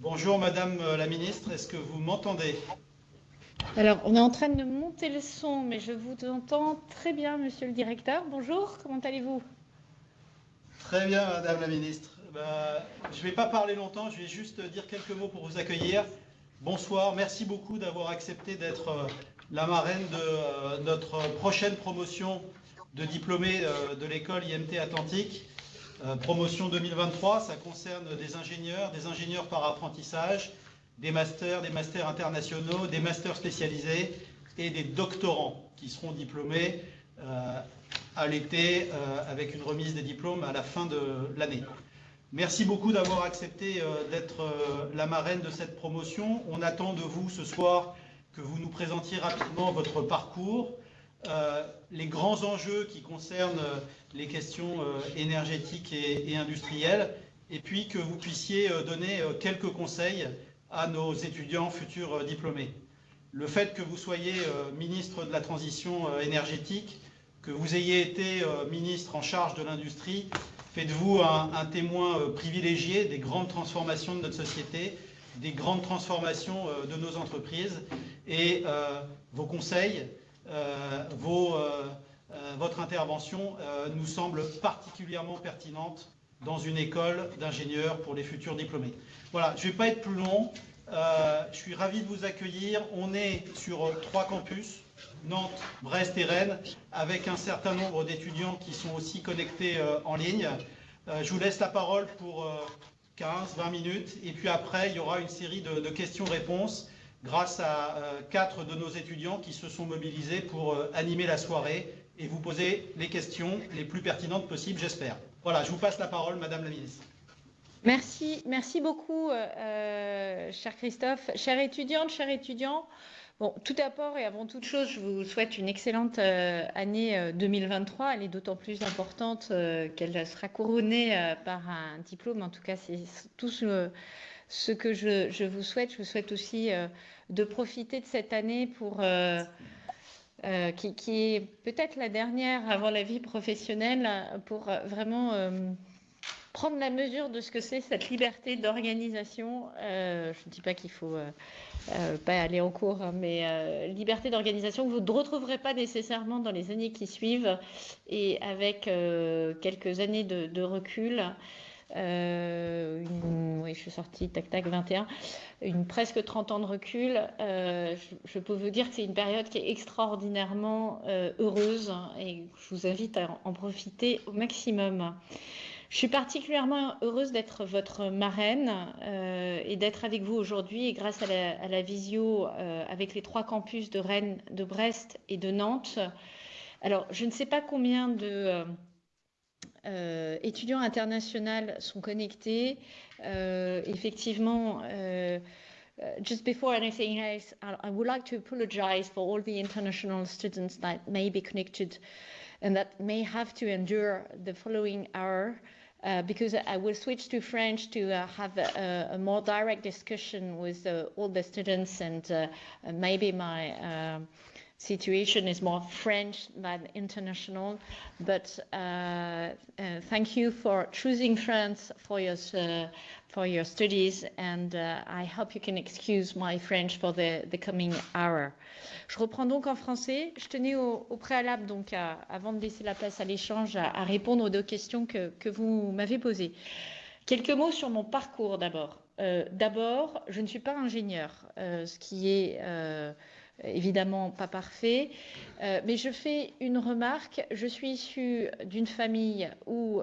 Bonjour Madame la Ministre, est-ce que vous m'entendez? Alors, on est en train de monter le son, mais je vous entends très bien, Monsieur le Directeur. Bonjour, comment allez-vous? Très bien Madame la Ministre. Bah, je ne vais pas parler longtemps, je vais juste dire quelques mots pour vous accueillir. Bonsoir, merci beaucoup d'avoir accepté d'être euh, la marraine de euh, notre prochaine promotion de diplômés euh, de l'école IMT Atlantique. Promotion 2023, ça concerne des ingénieurs, des ingénieurs par apprentissage, des masters, des masters internationaux, des masters spécialisés et des doctorants qui seront diplômés à l'été avec une remise des diplômes à la fin de l'année. Merci beaucoup d'avoir accepté euh, d'être euh, la marraine de cette promotion. On attend de vous ce soir que vous nous présentiez rapidement votre parcours, euh, les grands enjeux qui concernent les questions énergétiques et, industrielles, et puis que vous puissiez donner quelques conseils à nos étudiants futurs diplômés. Le fait que vous soyez ministre de la transition énergétique, que vous ayez été ministre en charge de l'industrie, Faites-vous un, témoin euh, privilégié des grandes transformations de notre société, des grandes transformations euh, de nos entreprises et euh, vos conseils, votre intervention nous semble particulièrement pertinente dans une école d'ingénieurs pour les futurs diplômés. Voilà, je ne vais pas être plus long. je suis ravi de vous accueillir. On est sur trois campus. Nantes, Brest et Rennes, avec un certain nombre d'étudiants qui sont aussi connectés euh, en ligne. Euh, je vous laisse la parole pour 15-20 euh, minutes, et puis après, il y aura une série de, questions-réponses grâce à quatre de nos étudiants qui se sont mobilisés pour animer la soirée et vous poser les questions les plus pertinentes possibles, j'espère. Voilà, je vous passe la parole, Madame la Ministre. Merci, merci beaucoup, cher Christophe. Chère étudiante, chers étudiants, Bon, tout d'abord et avant toute chose, je vous souhaite une excellente euh, année 2023. Euh, Elle est d'autant plus importante euh, qu'elle sera couronnée par un diplôme. En tout cas, c'est tout ce, que je, vous souhaite. Je vous souhaite aussi de profiter de cette année pour qui, qui, est peut-être la dernière avant la vie professionnelle pour vraiment prendre la mesure de ce que c'est cette liberté d'organisation. je ne dis pas qu'il faut euh, pas aller en cours, hein, mais euh, liberté d'organisation que vous ne retrouverez pas nécessairement dans les années qui suivent et avec euh, quelques années de, recul. Oui, je suis sortie, tac tac, 21, une presque 30 ans de recul. je, peux vous dire que c'est une période qui est extraordinairement heureuse hein, et je vous invite à en profiter au maximum. Je suis particulièrement heureuse d'être votre marraine euh, et d'être avec vous aujourd'hui et grâce à la, visio euh, avec les trois campus de Rennes, de Brest et de Nantes. Alors, je ne sais pas combien de euh, étudiants internationaux sont connectés. effectivement, just before anything else, I would like to apologize for all the international students that may be connected and that may have to endure the following hour. Uh, because I will switch to French to uh, have a, a, more direct discussion with uh, all the students and uh, maybe my um, situation is more French than international. But uh, uh, thank you for choosing France for your for your studies, and I hope you can excuse my French for the, the coming hour. Je reprends donc en français. Je tenais au, préalable, donc, avant de laisser la place à l'échange, à, répondre aux deux questions que, que vous m'avez posées. Quelques mots sur mon parcours d'abord. Euh, d'abord, je ne suis pas ingénieur, euh, ce qui est euh, évidemment pas parfait, mais je fais une remarque. Je suis issue d'une famille où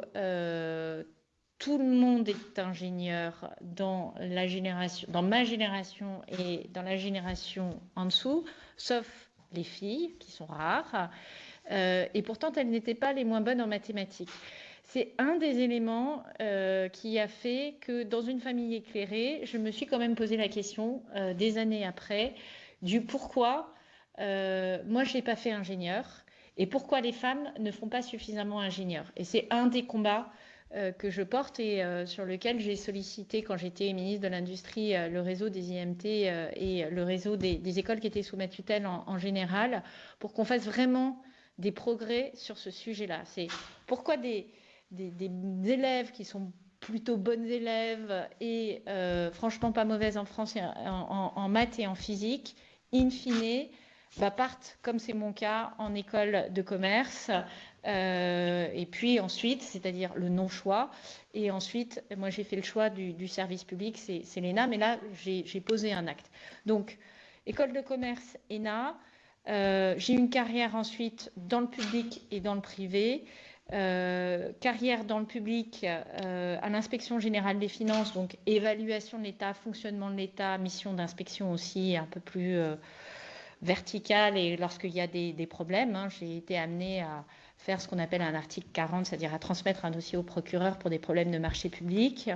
tout le monde est ingénieur dans la génération, dans ma génération et dans la génération en dessous sauf les filles, qui sont rares, euh, et pourtant elles n'étaient pas les moins bonnes en mathématiques. C'est un des éléments euh, qui a fait que dans une famille éclairée, je me suis quand même posé la question euh, des années après du pourquoi moi je n'ai pas fait ingénieur et pourquoi les femmes ne font pas suffisamment ingénieur. Et c'est un des combats euh, que je porte et euh, sur lequel j'ai sollicité, quand j'étais ministre de l'Industrie, euh, le réseau des IMT et le réseau des, écoles qui étaient sous ma tutelle en, général, pour qu'on fasse vraiment des progrès sur ce sujet-là. C'est pourquoi des, élèves qui sont plutôt bonnes élèves et franchement pas mauvaises en France, en, maths et en physique, in fine, bah, partent, comme c'est mon cas, en école de commerce. et puis ensuite, c'est-à-dire le non-choix. Et ensuite, moi j'ai fait le choix du, du service public, c'est l'ENA, mais là j'ai posé un acte. Donc, école de commerce, ENA. Euh, j'ai une carrière ensuite dans le public et dans le privé. Euh, carrière dans le public euh, à l'inspection générale des finances, donc évaluation de l'État, fonctionnement de l'État, mission d'inspection aussi un peu plus verticale et lorsqu'il y a des, problèmes, hein, j'ai été amenée à faire ce qu'on appelle un article 40, c'est-à-dire à transmettre un dossier au procureur pour des problèmes de marché public.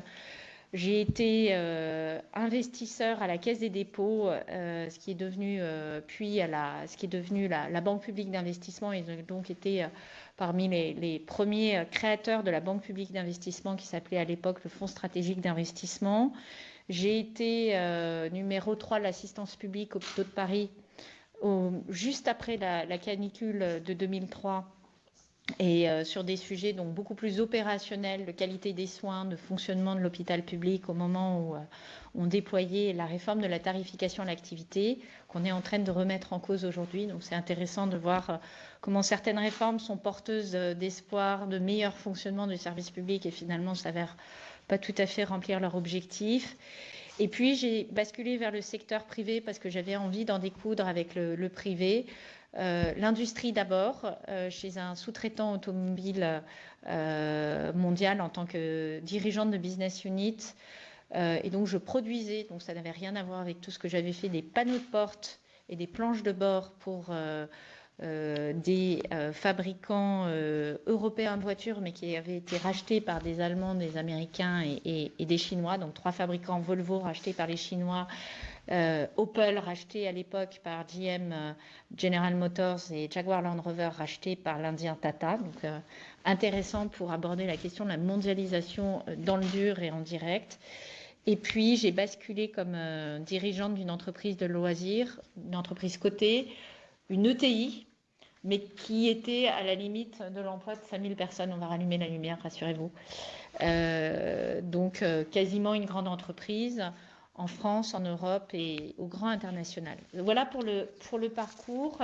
J'ai été euh, investisseur à la Caisse des dépôts, euh, ce qui est devenu euh, puis à la, ce qui est devenu la, Banque publique d'investissement et donc été parmi les, premiers créateurs de la Banque publique d'investissement qui s'appelait à l'époque le Fonds stratégique d'investissement. J'ai été numéro 3 de l'assistance publique au Hôpitaux de Paris juste après la, la, canicule de 2003 et euh, sur des sujets donc beaucoup plus opérationnels de qualité des soins, de fonctionnement de l'hôpital public au moment où euh, on déployait la réforme de la tarification à l'activité qu'on est en train de remettre en cause aujourd'hui. Donc c'est intéressant de voir euh, comment certaines réformes sont porteuses d'espoir, de meilleur fonctionnement du service public et finalement s'avèrent pas tout à fait remplir leur objectif. Et puis j'ai basculé vers le secteur privé parce que j'avais envie d'en découdre avec le, le privé. Euh, l'industrie d'abord, euh, chez un sous-traitant automobile euh, mondial en tant que dirigeante de business unit. et donc je produisais, donc ça n'avait rien à voir avec tout ce que j'avais fait, des panneaux de porte et des planches de bord pour des fabricants européens de voitures, mais qui avaient été rachetés par des Allemands, des Américains et, et des Chinois. Donc trois fabricants Volvo rachetés par les Chinois euh, Opel racheté à l'époque par GM euh, General Motors et Jaguar Land Rover racheté par l'Indien Tata. Donc euh, intéressant pour aborder la question de la mondialisation dans le dur et en direct. Et puis j'ai basculé comme dirigeante d'une entreprise de loisirs, une entreprise cotée, une ETI, mais qui était à la limite de l'emploi de 5000 personnes. On va rallumer la lumière, rassurez-vous. donc quasiment une grande entreprise en France, en Europe et au grand international. Voilà pour le, pour le parcours.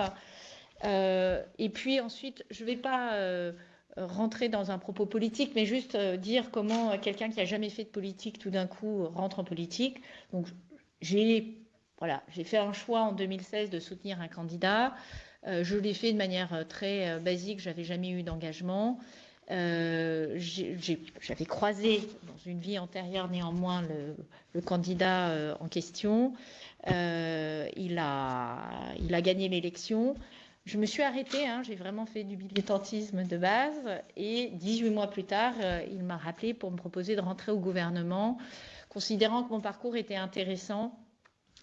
Euh, et puis ensuite, je ne vais pas euh, rentrer dans un propos politique, mais juste euh, dire comment quelqu'un qui n'a jamais fait de politique tout d'un coup rentre en politique. Donc j'ai voilà, j'ai fait un choix en 2016 de soutenir un candidat. je l'ai fait de manière très basique, j'avais jamais eu d'engagement. Euh, j'avais croisé dans une vie antérieure néanmoins le, candidat euh, en question. Euh, il, a, gagné l'élection. Je me suis arrêtée, hein, j'ai vraiment fait du militantisme de base et 18 mois plus tard, il m'a rappelé pour me proposer de rentrer au gouvernement, considérant que mon parcours était intéressant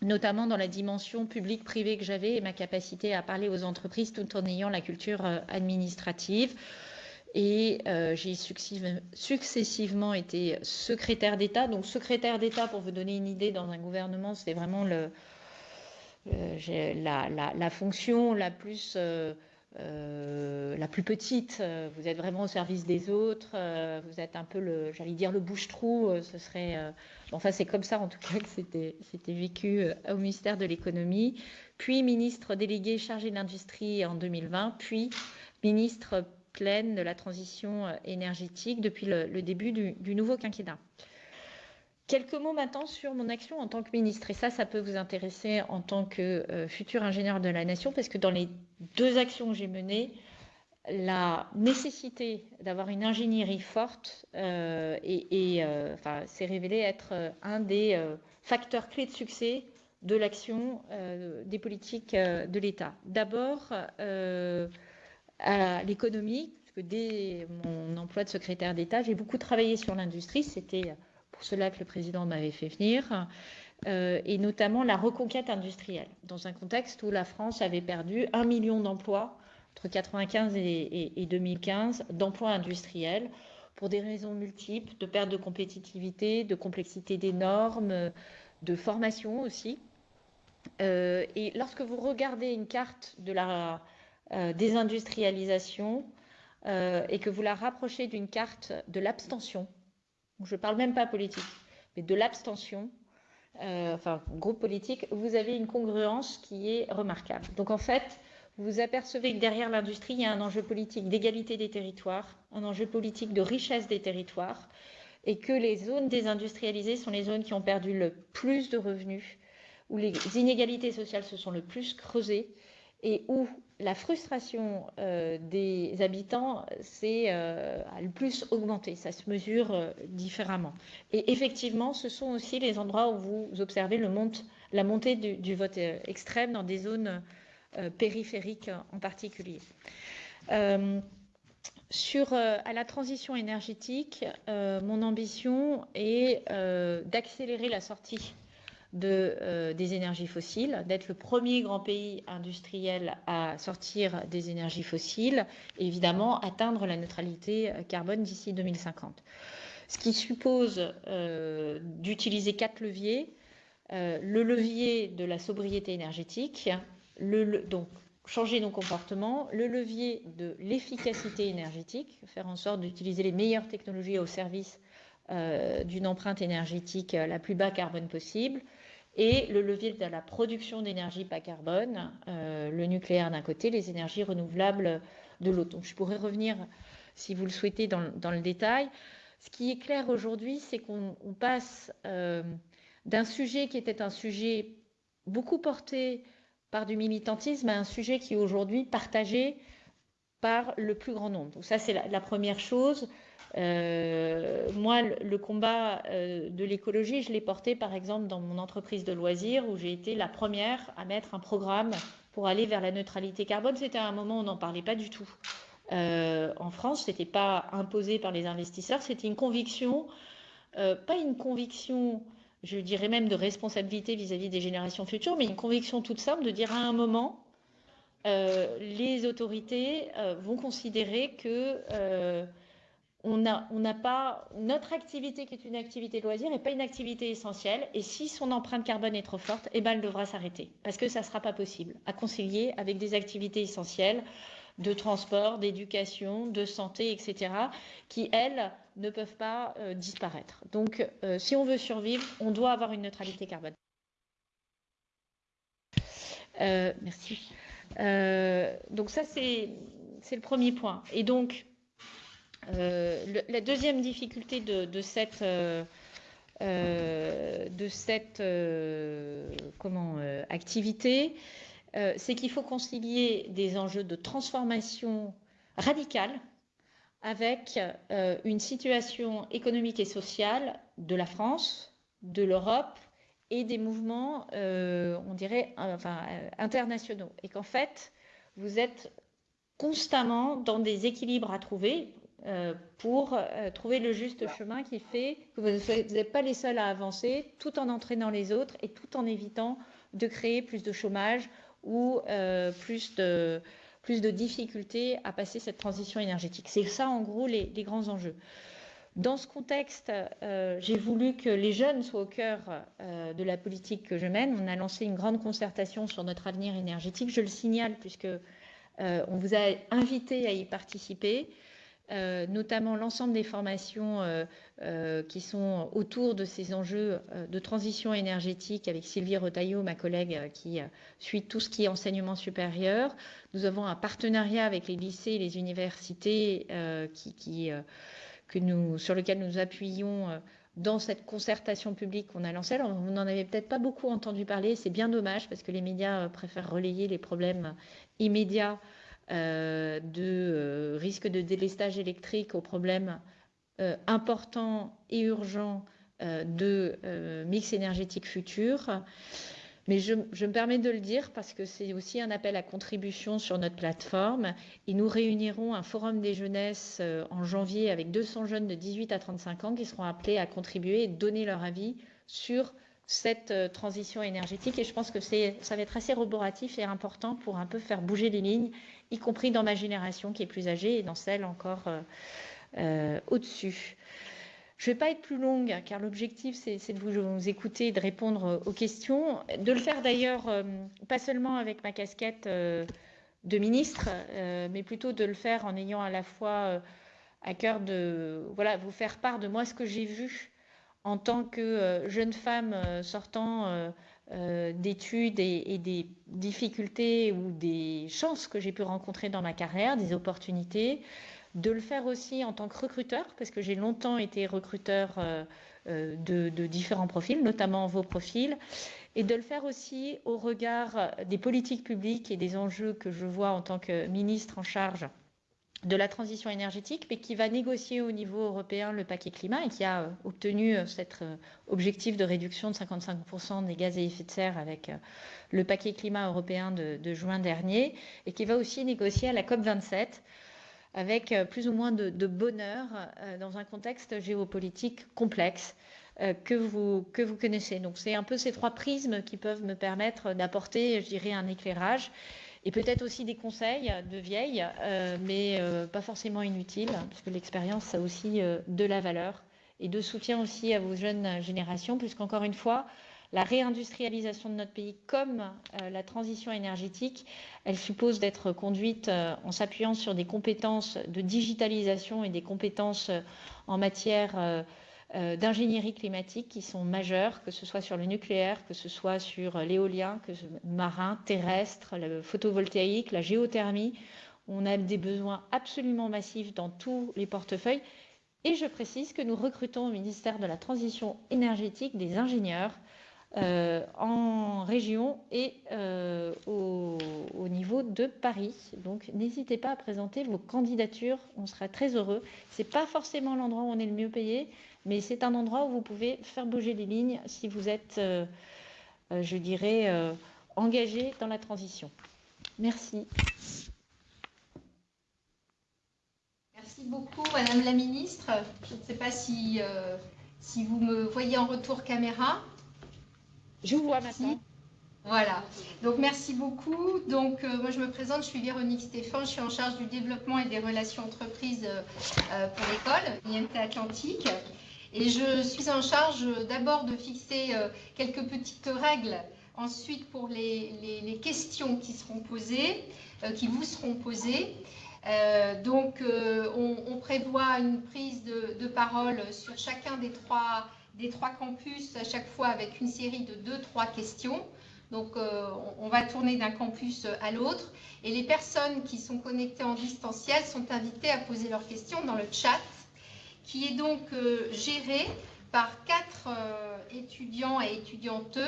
notamment dans la dimension publique-privée que j'avais et ma capacité à parler aux entreprises tout en ayant la culture administrative. Et euh, j'ai successivement été secrétaire d'État. Donc secrétaire d'État, pour vous donner une idée, dans un gouvernement, c'est vraiment le, la, fonction la plus, euh, euh, la plus petite. Vous êtes vraiment au service des autres. vous êtes un peu le, j'allais dire le bouche-trou. ce serait, enfin c'est comme ça en tout cas que c'était, c'était vécu au ministère de l'économie. Puis ministre délégué chargé de l'industrie en 2020. Puis ministre pleine de la transition euh, énergétique depuis le, début du, nouveau quinquennat. Quelques mots maintenant sur mon action en tant que ministre. Et ça, ça peut vous intéresser en tant que euh, futur ingénieur de la nation, parce que dans les deux actions que j'ai menées, la nécessité d'avoir une ingénierie forte euh, et, enfin, s'est révélé être un des facteurs clés de succès de l'action des politiques de l'État. D'abord, à l'économie, parce que dès mon emploi de secrétaire d'État, j'ai beaucoup travaillé sur l'industrie. C'était pour cela que le président m'avait fait venir. Euh, et notamment la reconquête industrielle, dans un contexte où la France avait perdu un million d'emplois entre 1995 et, et 2015, d'emplois industriels, pour des raisons multiples, de perte de compétitivité, de complexité des normes, de formation aussi. Euh, et lorsque vous regardez une carte de la euh, désindustrialisation euh, et que vous la rapprochez d'une carte de l'abstention, je ne parle même pas politique, mais de l'abstention, euh, enfin groupe politique, vous avez une congruence qui est remarquable. Donc en fait, vous apercevez que derrière l'industrie, il y a un enjeu politique d'égalité des territoires, un enjeu politique de richesse des territoires, et que les zones désindustrialisées sont les zones qui ont perdu le plus de revenus, où les inégalités sociales se sont le plus creusées, et où la frustration euh, des habitants s'est euh, le plus augmentée. Ça se mesure euh, différemment. Et effectivement, ce sont aussi les endroits où vous observez la montée du, du vote extrême dans des zones périphériques en particulier. Sur à la transition énergétique, mon ambition est d'accélérer la sortie euh, des énergies fossiles, d'être le premier grand pays industriel à sortir des énergies fossiles évidemment atteindre la neutralité euh, carbone d'ici 2050. Ce qui suppose euh, d'utiliser quatre leviers. le levier de la sobriété énergétique, donc changer nos comportements, le levier de l'efficacité énergétique, faire en sorte d'utiliser les meilleures technologies au service d'une empreinte énergétique la plus bas carbone possible, et le levier de la production d'énergie bas carbone, euh, le nucléaire d'un côté, les énergies renouvelables de l'autre. Donc je pourrais revenir, si vous le souhaitez, dans, le détail. Ce qui est clair aujourd'hui, c'est qu'on passe euh, d'un sujet qui était un sujet beaucoup porté par du militantisme à un sujet qui est aujourd'hui partagé par le plus grand nombre. Donc ça, c'est la, première chose. Euh, moi, le, combat euh, de l'écologie, je l'ai porté par exemple dans mon entreprise de loisirs où j'ai été la première à mettre un programme pour aller vers la neutralité carbone. C'était à un moment où on n'en parlait pas du tout. Euh, en France, ce n'était pas imposé par les investisseurs, c'était une conviction, pas une conviction, je dirais même de responsabilité vis-à-vis -vis des générations futures, mais une conviction toute simple de dire à un moment, les autorités vont considérer que n'a pas notre activité qui est une activité loisir n'est pas une activité essentielle et si son empreinte carbone est trop forte, eh ben, elle devra s'arrêter parce que ça ne sera pas possible à concilier avec des activités essentielles de transport, d'éducation, de santé, etc., qui, elles, ne peuvent pas euh, disparaître. Donc, euh, si on veut survivre, on doit avoir une neutralité carbone. Euh, merci. donc ça, c'est le premier point. Et donc, euh, la deuxième difficulté de, cette, euh, euh, activité, c'est qu'il faut concilier des enjeux de transformation radicale avec une situation économique et sociale de la France, de l'Europe et des mouvements, on dirait, internationaux. Et qu'en fait, vous êtes constamment dans des équilibres à trouver. Euh, pour euh, trouver le juste chemin qui fait que vous n'êtes pas les seuls à avancer, tout en entraînant les autres et tout en évitant de créer plus de chômage ou euh, plus, de, plus de difficultés à passer cette transition énergétique. C'est ça, en gros, les, grands enjeux. Dans ce contexte, j'ai voulu que les jeunes soient au cœur de la politique que je mène. On a lancé une grande concertation sur notre avenir énergétique. Je le signale puisque on vous a invité à y participer. Euh, notamment l'ensemble des formations euh, euh, qui sont autour de ces enjeux de transition énergétique avec Sylvie Retailleau, ma collègue qui suit tout ce qui est enseignement supérieur. Nous avons un partenariat avec les lycées et les universités nous, sur lequel nous appuyons dans cette concertation publique qu'on a lancée. Alors, vous n'en avez peut-être pas beaucoup entendu parler, c'est bien dommage parce que les médias préfèrent relayer les problèmes immédiats de euh, risque de délestage électrique aux problèmes euh, importants et urgents de mix énergétique futur. Mais je, me permets de le dire parce que c'est aussi un appel à contribution sur notre plateforme. Et nous réunirons un forum des jeunesses en janvier avec 200 jeunes de 18 à 35 ans qui seront appelés à contribuer et donner leur avis sur cette transition énergétique. Et je pense que ça va être assez roboratif et important pour un peu faire bouger les lignes y compris dans ma génération qui est plus âgée et dans celle encore euh, euh, au-dessus. Je ne vais pas être plus longue car l'objectif c'est de vous, écouter et de répondre aux questions, de le faire d'ailleurs euh, pas seulement avec ma casquette de ministre, mais plutôt de le faire en ayant à la fois à cœur de voilà, vous faire part de moi ce que j'ai vu en tant que jeune femme sortant d'études et, des difficultés ou des chances que j'ai pu rencontrer dans ma carrière, des opportunités, de le faire aussi en tant que recruteur, parce que j'ai longtemps été recruteur de, de, différents profils, notamment vos profils, et de le faire aussi au regard des politiques publiques et des enjeux que je vois en tant que ministre en charge de la transition énergétique, mais qui va négocier au niveau européen le paquet climat et qui a euh, obtenu euh, cet euh, objectif de réduction de 55% des gaz à effet de serre avec le paquet climat européen de, juin dernier, et qui va aussi négocier à la COP27 avec plus ou moins de, bonheur dans un contexte géopolitique complexe que vous, que vous connaissez. Donc c'est un peu ces trois prismes qui peuvent me permettre d'apporter, je dirais, un éclairage et peut-être aussi des conseils de vieilles, euh, mais euh, pas forcément inutiles, parce que l'expérience, a aussi euh, de la valeur, et de soutien aussi à vos jeunes générations, puisqu'encore une fois, la réindustrialisation de notre pays, comme la transition énergétique, elle suppose d'être conduite en s'appuyant sur des compétences de digitalisation et des compétences en matière d'ingénierie climatique qui sont majeures, que ce soit sur le nucléaire, que ce soit sur l'éolien, que ce marin, terrestre, le photovoltaïque, la géothermie. On a des besoins absolument massifs dans tous les portefeuilles. Et je précise que nous recrutons au ministère de la Transition énergétique des ingénieurs euh, en région et euh, au, au, niveau de Paris. Donc n'hésitez pas à présenter vos candidatures, on sera très heureux. Ce n'est pas forcément l'endroit où on est le mieux payé, mais c'est un endroit où vous pouvez faire bouger les lignes si vous êtes, euh, je dirais, engagé dans la transition. Merci. Merci beaucoup, Madame la Ministre. Je ne sais pas si, si vous me voyez en retour caméra. Je vous vois maintenant. Voilà. Donc merci beaucoup. Donc moi je me présente, je suis Véronique Stéphane, je suis en charge du développement et des relations entreprises pour l'école IMT Atlantique. Et je suis en charge d'abord de fixer euh, quelques petites règles, ensuite pour les, questions qui seront posées, euh, qui vous seront posées. Euh, donc, on, prévoit une prise de, parole sur chacun des trois, des trois campus, à chaque fois avec une série de deux, trois questions. Donc, on va tourner d'un campus à l'autre. Et les personnes qui sont connectées en distanciel sont invitées à poser leurs questions dans le chat qui est donc euh, géré par quatre euh, étudiants et étudiantes.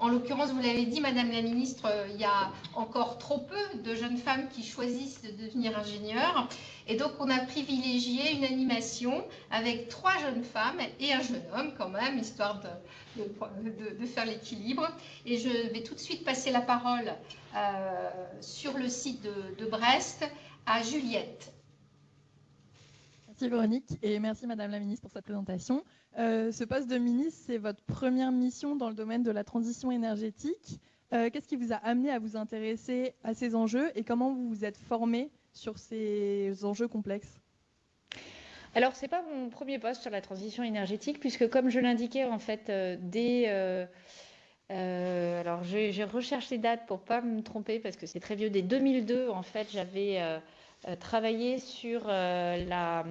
En l'occurrence, vous l'avez dit, Madame la Ministre, euh, il y a encore trop peu de jeunes femmes qui choisissent de devenir ingénieurs. Et donc, on a privilégié une animation avec trois jeunes femmes et un jeune homme quand même, histoire de, faire l'équilibre. Et je vais tout de suite passer la parole sur le site de Brest à Juliette. Merci Véronique et merci Madame la Ministre pour cette présentation. Euh, ce poste de ministre, c'est votre première mission dans le domaine de la transition énergétique. Euh, qu'est-ce qui vous a amené à vous intéresser à ces enjeux et comment vous vous êtes formé sur ces enjeux complexes? Alors, ce n'est pas mon premier poste sur la transition énergétique, puisque comme je l'indiquais, en fait, euh, dès... alors, j'ai recherché les dates pour ne pas me tromper, parce que c'est très vieux. Dès 2002, en fait, j'avais travaillé sur la,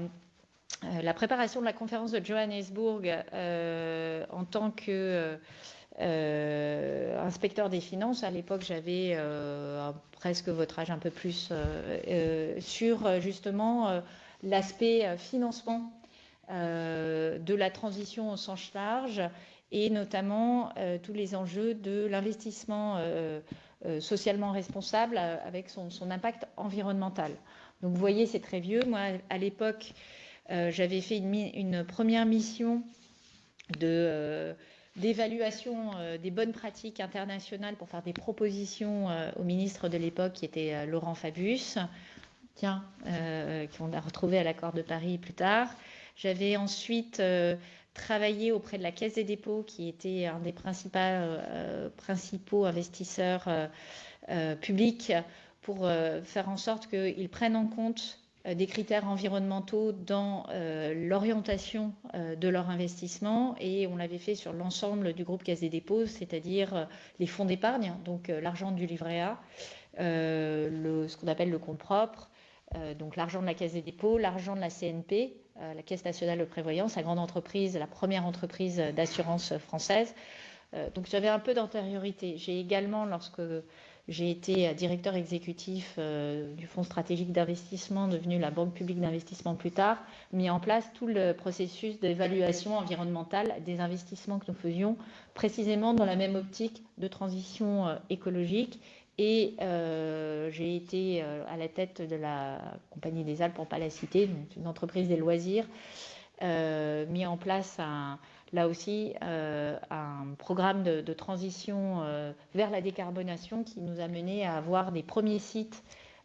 la, préparation de la conférence de Johannesburg en tant que inspecteur des finances. À l'époque, j'avais presque votre âge, un peu plus, sur justement l'aspect financement de la transition au sens large et notamment tous les enjeux de l'investissement socialement responsable avec son, impact environnemental. Donc vous voyez, c'est très vieux. Moi, à l'époque, euh, j'avais fait une, première mission euh, d'évaluation euh, des bonnes pratiques internationales pour faire des propositions au ministre de l'époque qui était Laurent Fabius, tiens, qu'on a retrouvé à l'accord de Paris plus tard. J'avais ensuite travaillé auprès de la Caisse des dépôts qui était un des principaux investisseurs publics pour euh, faire en sorte qu'ils prennent en compte euh, des critères environnementaux dans euh, l'orientation de leur investissement et on l'avait fait sur l'ensemble du groupe Caisse des dépôts, c'est-à-dire les fonds d'épargne, donc l'argent du livret A, ce qu'on appelle le compte propre, donc l'argent de la Caisse des dépôts, l'argent de la CNP, la Caisse nationale de prévoyance, la grande entreprise, la première entreprise d'assurance française. donc j'avais un peu d'antériorité. J'ai également, lorsque j'ai été directeur exécutif euh, du Fonds stratégique d'investissement, devenu la Banque publique d'investissement plus tard, mis en place tout le processus d'évaluation environnementale des investissements que nous faisions, précisément dans la même optique de transition euh, écologique. Et euh, j'ai été à la tête de la Compagnie des Alpes, pour ne pas la citer, une entreprise des loisirs, mis en place un, là aussi euh, un programme de, transition euh, vers la décarbonation qui nous a mené à avoir des premiers sites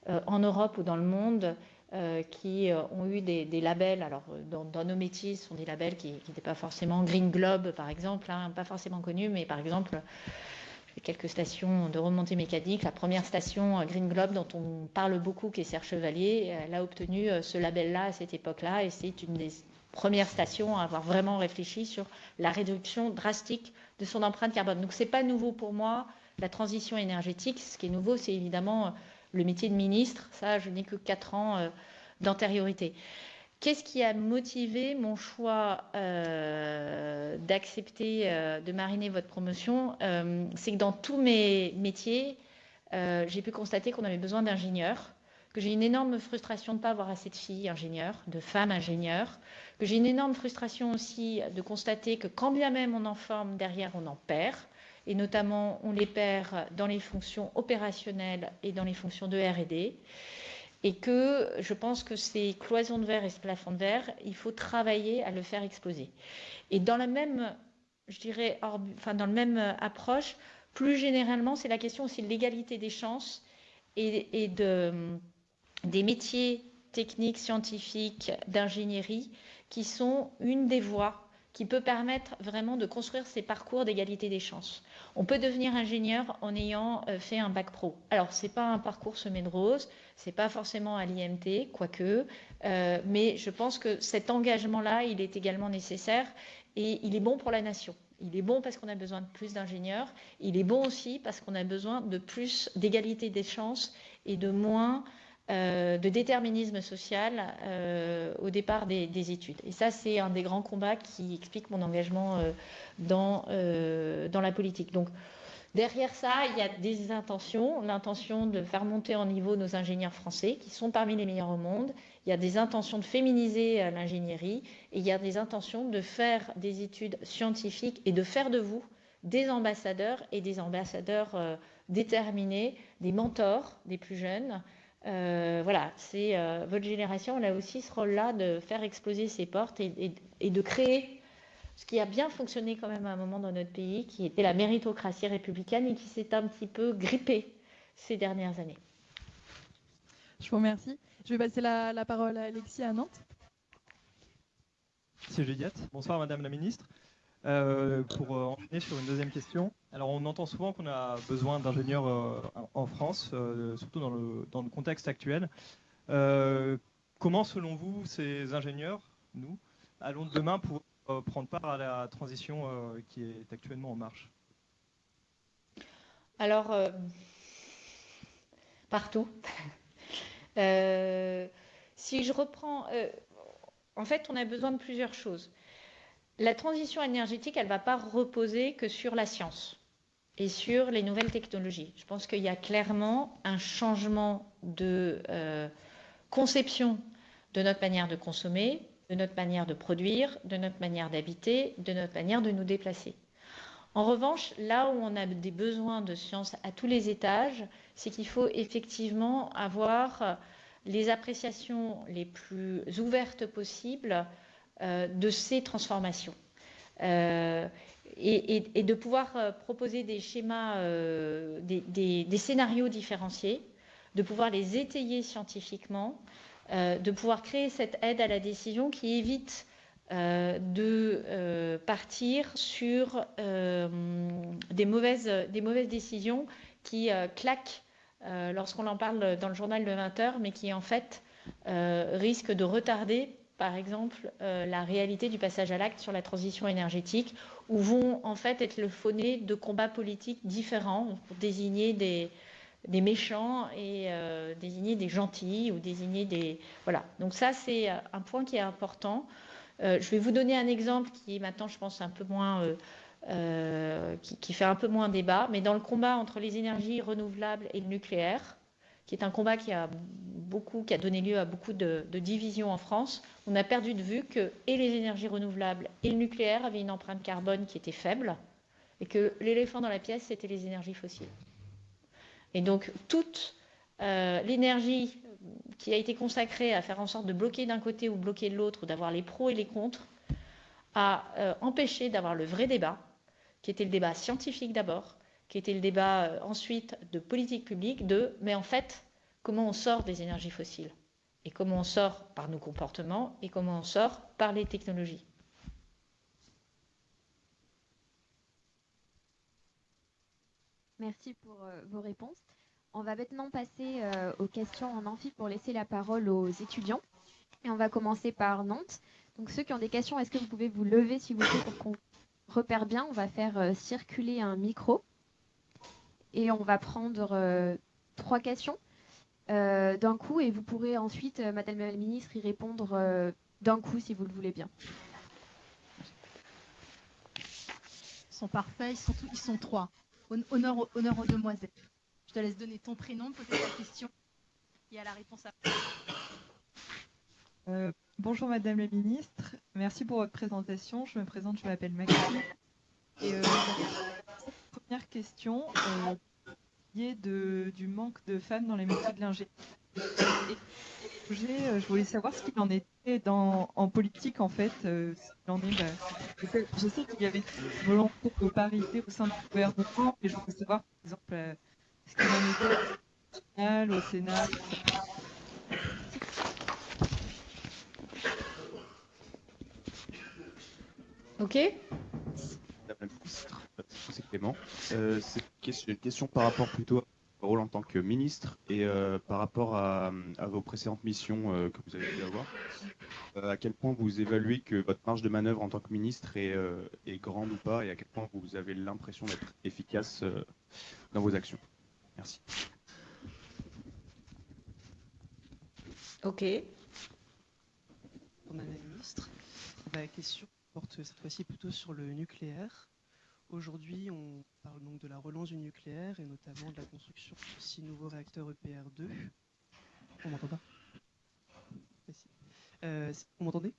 euh, en Europe ou dans le monde qui ont eu des, labels. Alors, dans, nos métiers, ce sont des labels qui n'étaient pas forcément Green Globe, par exemple, hein, pas forcément connus, mais par exemple, quelques stations de remontée mécanique. La première station Green Globe dont on parle beaucoup, qui est Serre Chevalier, elle a obtenu ce label-là à cette époque-là et c'est une des première station à avoir vraiment réfléchi sur la réduction drastique de son empreinte carbone. Donc ce n'est pas nouveau pour moi, la transition énergétique. Ce qui est nouveau, c'est évidemment euh, le métier de ministre. Ça, je n'ai que quatre ans euh, d'antériorité. Qu'est-ce qui a motivé mon choix euh, d'accepter de mariner votre promotion C'est que dans tous mes métiers, j'ai pu constater qu'on avait besoin d'ingénieurs que j'ai une énorme frustration de ne pas avoir assez de filles ingénieures, de femmes ingénieures, que j'ai une énorme frustration aussi de constater que quand bien même on en forme, derrière on en perd, et notamment on les perd dans les fonctions opérationnelles et dans les fonctions de R&D, et que je pense que ces cloisons de verre et ce plafond de verre, il faut travailler à le faire exploser. Et dans la même, je dirais, enfin dans la même approche, plus généralement, c'est la question aussi de l'égalité des chances et de des métiers techniques, scientifiques, d'ingénierie, qui sont une des voies qui peut permettre vraiment de construire ces parcours d'égalité des chances. On peut devenir ingénieur en ayant euh, fait un bac pro. Alors, ce n'est pas un parcours semé de roses, ce n'est pas forcément à l'IMT, quoique, euh, mais je pense que cet engagement-là, il est également nécessaire et il est bon pour la nation. Il est bon parce qu'on a besoin de plus d'ingénieurs. Il est bon aussi parce qu'on a besoin de plus d'égalité des chances et de moins euh, de déterminisme social euh, au départ des, études. Et ça, c'est un des grands combats qui explique mon engagement euh, dans, dans la politique. Donc, derrière ça, il y a des intentions. L'intention de faire monter en niveau nos ingénieurs français, qui sont parmi les meilleurs au monde. Il y a des intentions de féminiser l'ingénierie. Et il y a des intentions de faire des études scientifiques et de faire de vous des ambassadeurs et des ambassadeurs déterminés, des mentors des plus jeunes. Euh, voilà, c'est euh, votre génération, elle a aussi ce rôle-là de faire exploser ses portes et, de créer ce qui a bien fonctionné quand même à un moment dans notre pays, qui était la méritocratie républicaine et qui s'est un petit peu grippée ces dernières années. Je vous remercie. Je vais passer la, parole à Alexis à Nantes. Merci Juliette. Bonsoir Madame la Ministre. Euh, pour enchaîner sur une deuxième question, alors on entend souvent qu'on a besoin d'ingénieurs euh, en France, euh, surtout dans le, dans le, contexte actuel. comment, selon vous, ces ingénieurs, nous, allons demain pour prendre part à la transition qui est actuellement en marche? Alors, partout. si je reprends, en fait, on a besoin de plusieurs choses la transition énergétique, elle ne va pas reposer que sur la science et sur les nouvelles technologies. Je pense qu'il y a clairement un changement de euh, conception de notre manière de consommer, de notre manière de produire, de notre manière d'habiter, de notre manière de nous déplacer. En revanche, là où on a des besoins de science à tous les étages, c'est qu'il faut effectivement avoir les appréciations les plus ouvertes possibles de ces transformations. Euh, et, de pouvoir euh, proposer des schémas, des, scénarios différenciés, de pouvoir les étayer scientifiquement, de pouvoir créer cette aide à la décision qui évite de partir sur des, mauvaises, des mauvaises décisions qui claquent lorsqu'on en parle dans le journal de 20 heures, mais qui en fait risquent de retarder par exemple, euh, la réalité du passage à l'acte sur la transition énergétique, où vont en fait être le phoné de combats politiques différents pour désigner des, méchants et désigner des gentils ou désigner des... Voilà, donc ça c'est un point qui est important. je vais vous donner un exemple qui est maintenant, je pense, un peu moins... qui, fait un peu moins débat, mais dans le combat entre les énergies renouvelables et le nucléaire, qui est un combat qui a, beaucoup, qui a donné lieu à beaucoup de, divisions en France, on a perdu de vue que les énergies renouvelables et le nucléaire avaient une empreinte carbone qui était faible, et que l'éléphant dans la pièce, c'était les énergies fossiles. Et donc, toute euh, l'énergie qui a été consacrée à faire en sorte de bloquer d'un côté ou bloquer de l'autre, ou d'avoir les pros et les contre, a euh, empêché d'avoir le vrai débat, qui était le débat scientifique d'abord, qui était le débat euh, ensuite de politique publique, de mais en fait, comment on sort des énergies fossiles et comment on sort par nos comportements et comment on sort par les technologies. Merci pour euh, vos réponses. On va maintenant passer euh, aux questions en amphi pour laisser la parole aux étudiants. Et on va commencer par Nantes. Donc ceux qui ont des questions, est-ce que vous pouvez vous lever s'il vous plaît pour qu'on repère bien? On va faire circuler un micro et on va prendre euh, trois questions euh, d'un coup et vous pourrez ensuite, euh, Madame la Ministre, y répondre d'un coup si vous le voulez bien. Ils sont parfaits, ils sont, ils sont trois. Honneur, honneur aux demoiselles. Je te laisse donner ton prénom, poser ta question et à la réponse après. bonjour Madame la Ministre, merci pour votre présentation. Je me présente, je m'appelle Maxime. Et première question euh, de, du manque de femmes dans les métiers de l'ingénierie. Euh, je voulais savoir ce qu'il en était dans, en politique, en fait. Euh, en est, bah, je sais qu'il y avait volonté de parité au sein du gouvernement, mais je voulais savoir, par exemple, ce qu'il en était au Sénat. Ok c'est Clément. Euh, c'est une question par rapport plutôt à votre rôle en tant que ministre et euh, par rapport à, vos précédentes missions euh, que vous avez pu avoir. à quel point vous évaluez que votre marge de manœuvre en tant que ministre est, est grande ou pas et à quel point vous avez l'impression d'être efficace dans vos actions? Merci. Ok. Madame la ministre, la question porte cette fois-ci plutôt sur le nucléaire. Aujourd'hui, on parle donc de la relance du nucléaire et notamment de la construction de six nouveaux réacteurs EPR2. On m'entend pas? Euh, Vous m'entendez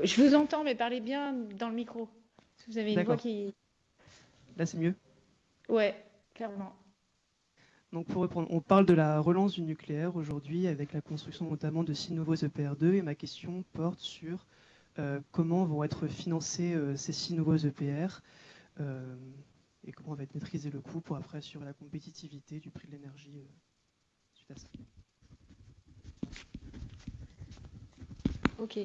Je vous entends, mais parlez bien dans le micro. Vous avez une voix qui. Là, c'est mieux? Ouais, clairement. Donc pour reprendre, on parle de la relance du nucléaire aujourd'hui avec la construction notamment de six nouveaux EPR2 et ma question porte sur euh, comment vont être financés euh, ces six nouveaux EPR euh, et comment on va maîtriser le coût pour après assurer la compétitivité du prix de l'énergie euh, suite à ça. Ok.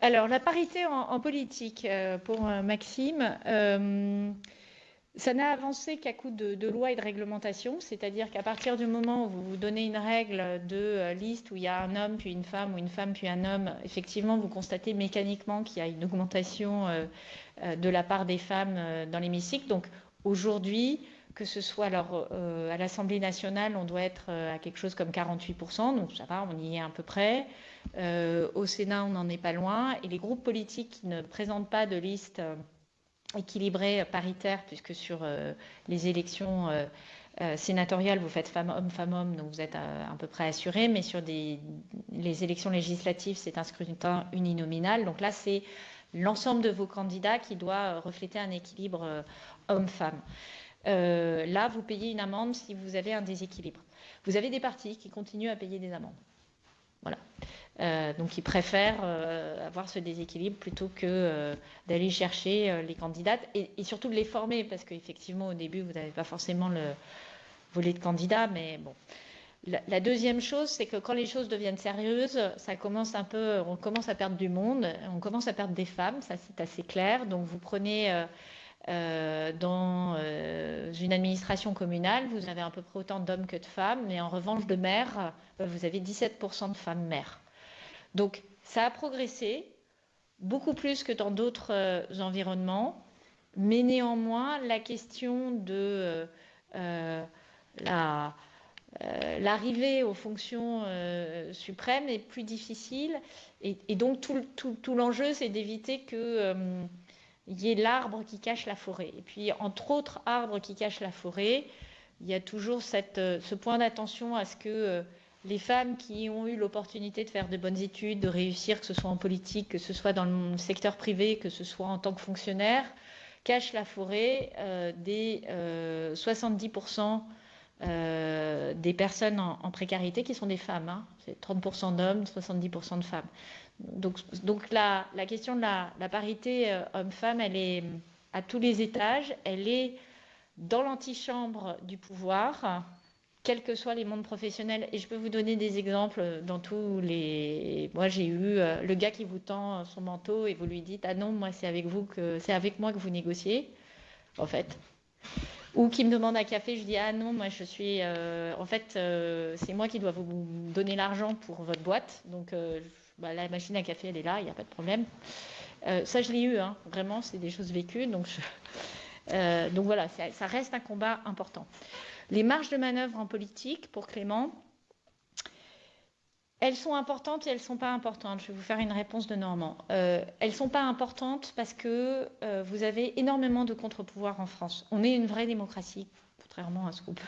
Alors, la parité en, politique euh, pour Maxime, ça n'a avancé qu'à coup de, de, loi et de réglementation, c'est-à-dire qu'à partir du moment où vous donnez une règle de liste où il y a un homme puis une femme ou une femme puis un homme, effectivement, vous constatez mécaniquement qu'il y a une augmentation euh, de la part des femmes euh, dans l'hémicycle. Donc aujourd'hui, que ce soit alors, euh, à l'Assemblée nationale, on doit être à quelque chose comme 48%, donc ça va, on y est à peu près. au Sénat, on n'en est pas loin. Et les groupes politiques qui ne présentent pas de liste équilibrée paritaire, puisque sur les élections sénatoriales, vous faites femme-homme, femme-homme, donc vous êtes à, peu près assuré, mais sur les élections législatives, c'est un scrutin uninominal. Donc là, c'est l'ensemble de vos candidats qui doit euh, refléter un équilibre euh, homme-femme. Euh, là, vous payez une amende si vous avez un déséquilibre. Vous avez des partis qui continuent à payer des amendes. Voilà. Donc, ils préfèrent avoir ce déséquilibre plutôt que d'aller chercher les candidates et, surtout de les former, parce qu'effectivement, au début, vous n'avez pas forcément le volet de candidats, mais bon. La, deuxième chose, c'est que quand les choses deviennent sérieuses, ça commence un peu, on commence à perdre du monde, on commence à perdre des femmes, ça c'est assez clair. Donc vous prenez euh, euh, dans euh, une administration communale, vous avez à peu près autant d'hommes que de femmes, mais en revanche de maires, vous avez 17% de femmes maires. Donc ça a progressé, beaucoup plus que dans d'autres environnements, mais néanmoins la question de l'arrivée aux fonctions suprêmes est plus difficile. Et, donc, tout, l'enjeu, c'est d'éviter qu'il y ait l'arbre qui cache la forêt. Et puis, entre autres arbres qui cachent la forêt, il y a toujours ce point d'attention à ce que les femmes qui ont eu l'opportunité de faire de bonnes études, de réussir, que ce soit en politique, que ce soit dans le secteur privé, que ce soit en tant que fonctionnaire, cachent la forêt euh, des 70% euh, euh, des personnes en, précarité qui sont des femmes. Hein. C'est 30% d'hommes, 70% de femmes. Donc, la, question de la parité homme-femme, elle est à tous les étages. Elle est dans l'antichambre du pouvoir quels que soient les mondes professionnels. Et je peux vous donner des exemples dans tous les. Moi, j'ai eu euh, le gars qui vous tend son manteau et vous lui dites Ah non, moi, c'est avec vous que c'est avec moi que vous négociez, en fait. Ou qui me demande un café, je dis Ah non, moi, je suis. Euh, en fait, euh, c'est moi qui dois vous donner l'argent pour votre boîte. Donc, bah, la machine à café, elle est là, il n'y a pas de problème. ça, je l'ai eu, hein. vraiment, c'est des choses vécues. Donc, donc voilà, ça reste un combat important. Les marges de manœuvre en politique, pour Clément, elles sont importantes et elles ne sont pas importantes. Je vais vous faire une réponse de Normand. Euh, elles ne sont pas importantes parce que euh, vous avez énormément de contre-pouvoirs en France. On est une vraie démocratie, contrairement à ce qu'on peut.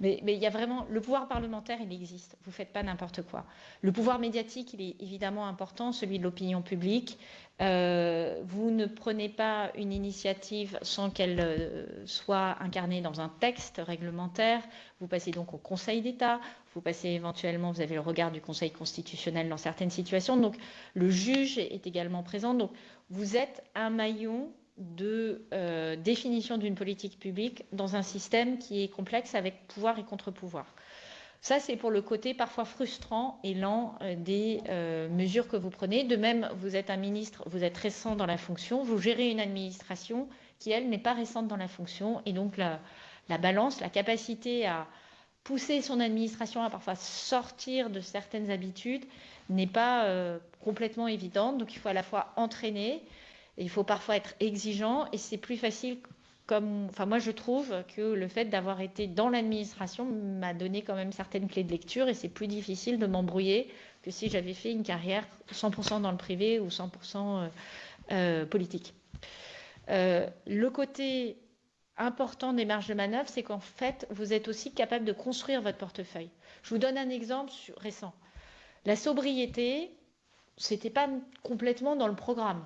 Mais, mais, il y a vraiment. Le pouvoir parlementaire, il existe. Vous ne faites pas n'importe quoi. Le pouvoir médiatique, il est évidemment important, celui de l'opinion publique. Euh, vous ne prenez pas une initiative sans qu'elle euh, soit incarnée dans un texte réglementaire. Vous passez donc au Conseil d'État. Vous passez éventuellement, vous avez le regard du Conseil constitutionnel dans certaines situations. Donc le juge est également présent. Donc vous êtes un maillon de euh, définition d'une politique publique dans un système qui est complexe avec pouvoir et contre-pouvoir. Ça, c'est pour le côté parfois frustrant et lent euh, des euh, mesures que vous prenez. De même, vous êtes un ministre, vous êtes récent dans la fonction, vous gérez une administration qui, elle, n'est pas récente dans la fonction. Et donc, la, balance, la capacité à pousser son administration à parfois sortir de certaines habitudes n'est pas complètement évidente. Donc, il faut à la fois entraîner, il faut parfois être exigeant, et c'est plus facile enfin moi je trouve que le fait d'avoir été dans l'administration m'a donné quand même certaines clés de lecture et c'est plus difficile de m'embrouiller que si j'avais fait une carrière 100% dans le privé ou 100% euh, euh, politique. Euh, le côté important des marges de manœuvre, c'est qu'en fait, vous êtes aussi capable de construire votre portefeuille. Je vous donne un exemple récent. La sobriété, c'était pas complètement dans le programme.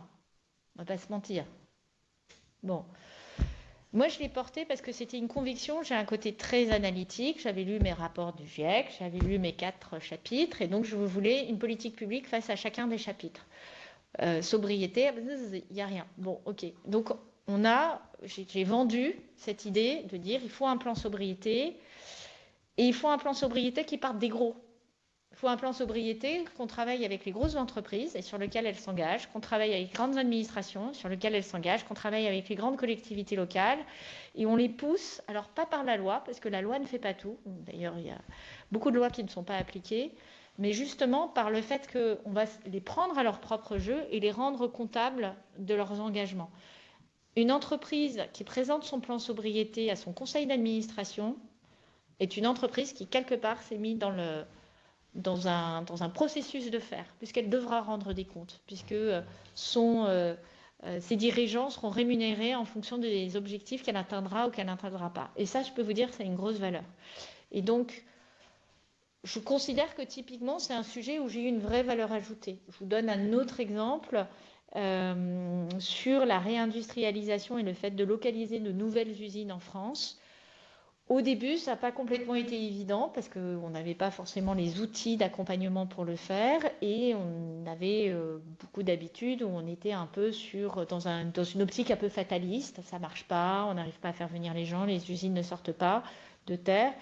On va pas se mentir. Bon, moi, je l'ai porté parce que c'était une conviction. J'ai un côté très analytique. J'avais lu mes rapports du GIEC, j'avais lu mes quatre chapitres, et donc je voulais une politique publique face à chacun des chapitres. Euh, sobriété, il n'y a rien. Bon, ok. Donc, on a, j'ai vendu cette idée de dire il faut un plan sobriété, et il faut un plan sobriété qui parte des gros. Il faut un plan sobriété qu'on travaille avec les grosses entreprises et sur lequel elles s'engagent, qu'on travaille avec les grandes administrations sur lesquelles elles s'engagent, qu'on travaille avec les grandes collectivités locales et on les pousse, alors pas par la loi, parce que la loi ne fait pas tout. D'ailleurs, il y a beaucoup de lois qui ne sont pas appliquées, mais justement par le fait qu'on va les prendre à leur propre jeu et les rendre comptables de leurs engagements. Une entreprise qui présente son plan sobriété à son conseil d'administration est une entreprise qui, quelque part, s'est mise dans le, dans un, dans un processus de faire, puisqu'elle devra rendre des comptes, puisque euh, son, euh, euh, ses dirigeants seront rémunérés en fonction des objectifs qu'elle atteindra ou qu'elle n'atteindra pas. Et ça, je peux vous dire, c'est une grosse valeur. Et donc, je considère que typiquement, c'est un sujet où j'ai eu une vraie valeur ajoutée. Je vous donne un autre exemple sur la réindustrialisation et le fait de localiser de nouvelles usines en France. Au début, ça n'a pas complètement été évident parce qu'on n'avait pas forcément les outils d'accompagnement pour le faire et on avait euh, beaucoup d'habitudes où on était un peu sur, dans, un, dans, une optique un peu fataliste. Ça ne marche pas, on n'arrive pas à faire venir les gens, les usines ne sortent pas de terre.